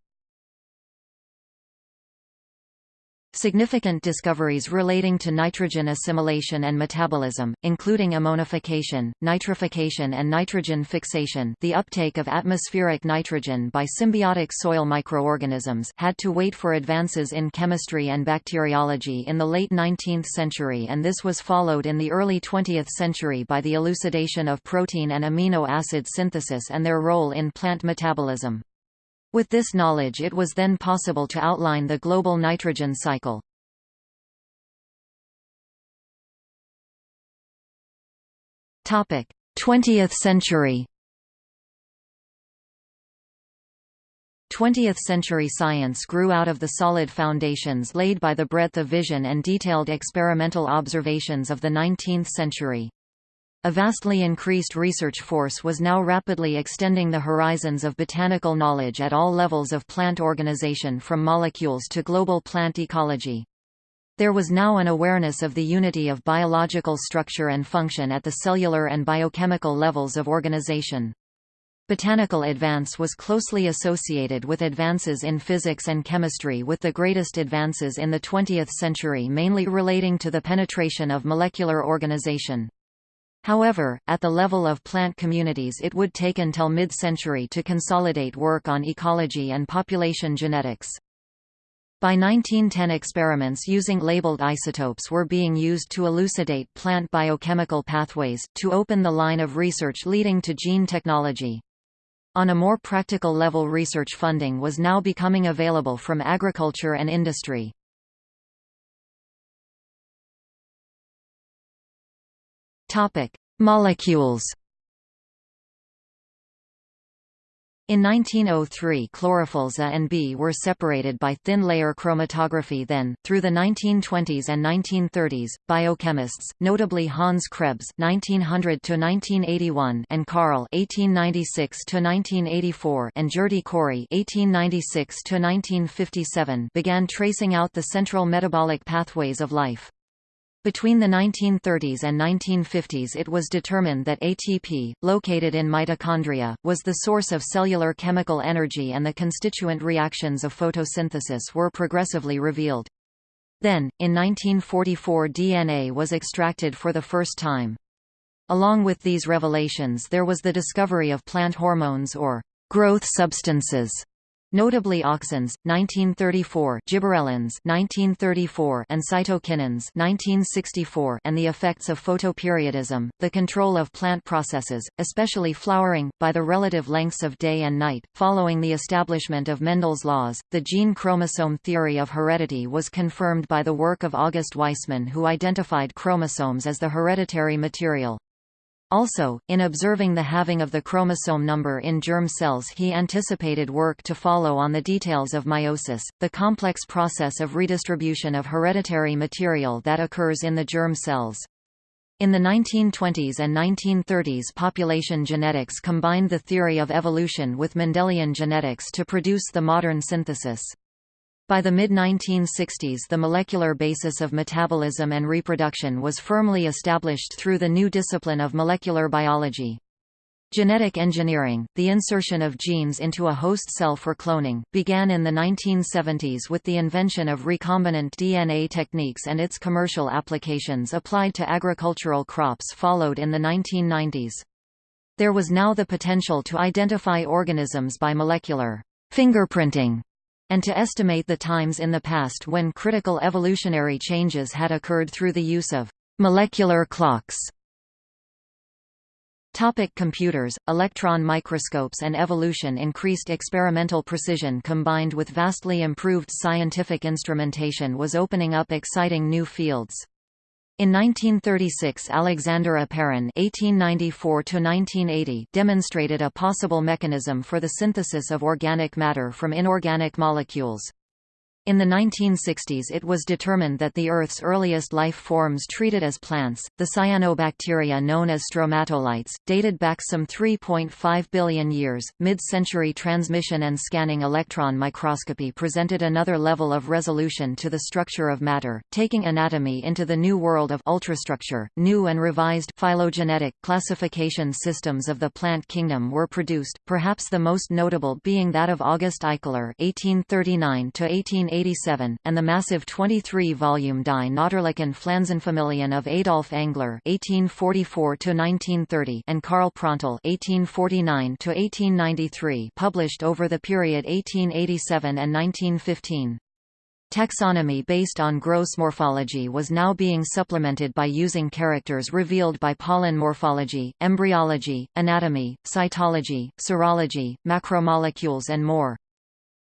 Significant discoveries relating to nitrogen assimilation and metabolism, including ammonification, nitrification and nitrogen fixation the uptake of atmospheric nitrogen by symbiotic soil microorganisms had to wait for advances in chemistry and bacteriology in the late 19th century and this was followed in the early 20th century by the elucidation of protein and amino acid synthesis and their role in plant metabolism. With this knowledge it was then possible to outline the global nitrogen cycle. Topic: 20th century 20th-century science grew out of the solid foundations laid by the breadth of vision and detailed experimental observations of the 19th century. A vastly increased research force was now rapidly extending the horizons of botanical knowledge at all levels of plant organization from molecules to global plant ecology. There was now an awareness of the unity of biological structure and function at the cellular and biochemical levels of organization. Botanical advance was closely associated with advances in physics and chemistry with the greatest advances in the 20th century mainly relating to the penetration of molecular organization. However, at the level of plant communities it would take until mid-century to consolidate work on ecology and population genetics. By 1910 experiments using labeled isotopes were being used to elucidate plant biochemical pathways, to open the line of research leading to gene technology. On a more practical level research funding was now becoming available from agriculture and industry. Topic: Molecules. In 1903 chlorophylls A and B were separated by thin-layer chromatography then, through the 1920s and 1930s, biochemists, notably Hans Krebs (1900–1981) and Carl (1896–1984) and Cori (1896–1957) began tracing out the central metabolic pathways of life. Between the 1930s and 1950s it was determined that ATP, located in mitochondria, was the source of cellular chemical energy and the constituent reactions of photosynthesis were progressively revealed. Then, in 1944 DNA was extracted for the first time. Along with these revelations there was the discovery of plant hormones or growth substances, notably auxins 1934, gibberellins 1934, and cytokinins 1964, and the effects of photoperiodism, the control of plant processes, especially flowering, by the relative lengths of day and night. Following the establishment of Mendel's laws, the gene chromosome theory of heredity was confirmed by the work of August Weismann who identified chromosomes as the hereditary material. Also, in observing the halving of the chromosome number in germ cells he anticipated work to follow on the details of meiosis, the complex process of redistribution of hereditary material that occurs in the germ cells. In the 1920s and 1930s population genetics combined the theory of evolution with Mendelian genetics to produce the modern synthesis. By the mid-1960s the molecular basis of metabolism and reproduction was firmly established through the new discipline of molecular biology. Genetic engineering, the insertion of genes into a host cell for cloning, began in the 1970s with the invention of recombinant DNA techniques and its commercial applications applied to agricultural crops followed in the 1990s. There was now the potential to identify organisms by molecular fingerprinting and to estimate the times in the past when critical evolutionary changes had occurred through the use of molecular clocks. Topic computers, electron microscopes and evolution Increased experimental precision combined with vastly improved scientific instrumentation was opening up exciting new fields. In 1936 Alexander Oparin (1894–1980) demonstrated a possible mechanism for the synthesis of organic matter from inorganic molecules. In the 1960s it was determined that the Earth's earliest life forms treated as plants, the cyanobacteria known as stromatolites, dated back some 3.5 billion years. Mid-century transmission and scanning electron microscopy presented another level of resolution to the structure of matter, taking anatomy into the new world of ultrastructure. New and revised phylogenetic classification systems of the plant kingdom were produced, perhaps the most notable being that of August Eichler (1839 1880) 1887, and the massive 23-volume Die Natürlichen Pflanzenfamilien of Adolf Engler (1844–1930) and Karl Prantl (1849–1893), published over the period 1887 and 1915. Taxonomy based on gross morphology was now being supplemented by using characters revealed by pollen morphology, embryology, anatomy, cytology, serology, macromolecules and more.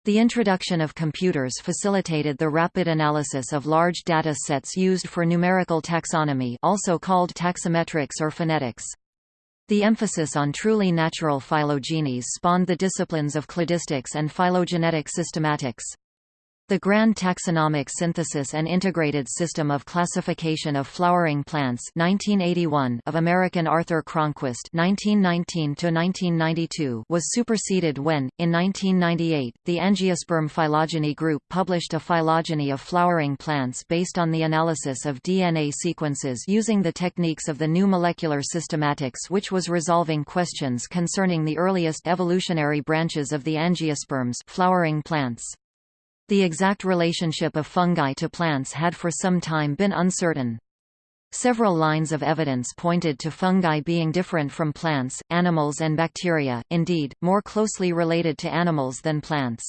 The introduction of computers facilitated the rapid analysis of large data sets used for numerical taxonomy also called taxometrics or phenetics. The emphasis on truly natural phylogenies spawned the disciplines of cladistics and phylogenetic systematics. The Grand Taxonomic Synthesis and Integrated System of Classification of Flowering Plants 1981 of American Arthur Cronquist (1919–1992) was superseded when, in 1998, the Angiosperm Phylogeny Group published a phylogeny of flowering plants based on the analysis of DNA sequences using the techniques of the new molecular systematics which was resolving questions concerning the earliest evolutionary branches of the angiosperms flowering plants. The exact relationship of fungi to plants had for some time been uncertain. Several lines of evidence pointed to fungi being different from plants, animals and bacteria, indeed, more closely related to animals than plants.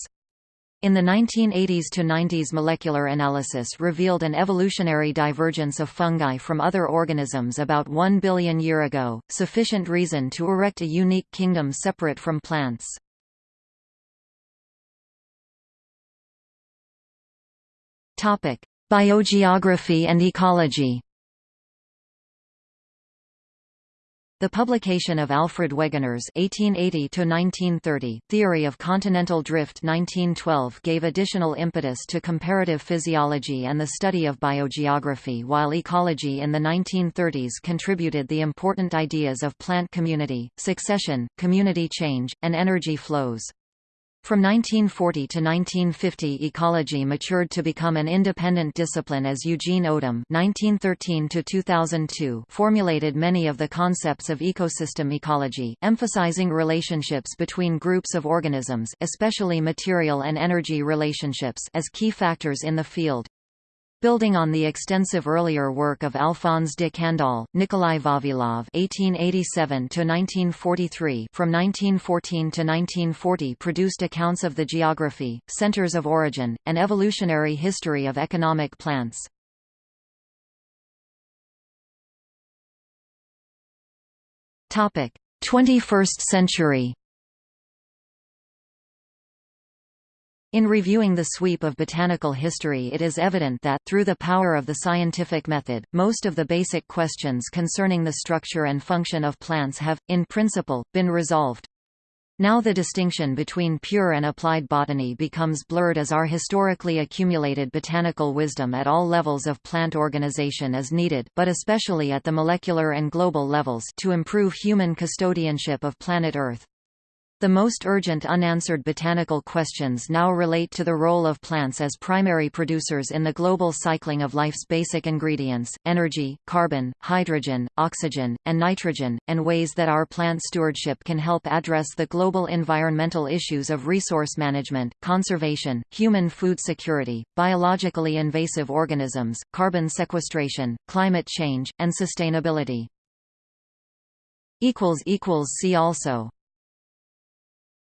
In the 1980s to 90s molecular analysis revealed an evolutionary divergence of fungi from other organisms about 1 billion year ago, sufficient reason to erect a unique kingdom separate from plants. Topic: Biogeography and ecology. The publication of Alfred Wegener's (1880–1930) Theory of Continental Drift (1912) gave additional impetus to comparative physiology and the study of biogeography, while ecology in the 1930s contributed the important ideas of plant community, succession, community change, and energy flows. From 1940 to 1950 ecology matured to become an independent discipline as Eugene Odum (1913–2002) formulated many of the concepts of ecosystem ecology, emphasizing relationships between groups of organisms, especially material and energy relationships, as key factors in the field. Building on the extensive earlier work of Alphonse de Candolle, Nikolai Vavilov (1887–1943) from 1914 to 1940 produced accounts of the geography, centers of origin, and evolutionary history of economic plants. Topic: 21st century. In reviewing the sweep of botanical history it is evident that, through the power of the scientific method, most of the basic questions concerning the structure and function of plants have, in principle, been resolved. Now the distinction between pure and applied botany becomes blurred as our historically accumulated botanical wisdom at all levels of plant organization is needed but especially at the molecular and global levels to improve human custodianship of planet Earth. The most urgent unanswered botanical questions now relate to the role of plants as primary producers in the global cycling of life's basic ingredients, energy, carbon, hydrogen, oxygen, and nitrogen, and ways that our plant stewardship can help address the global environmental issues of resource management, conservation, human food security, biologically invasive organisms, carbon sequestration, climate change, and sustainability. See also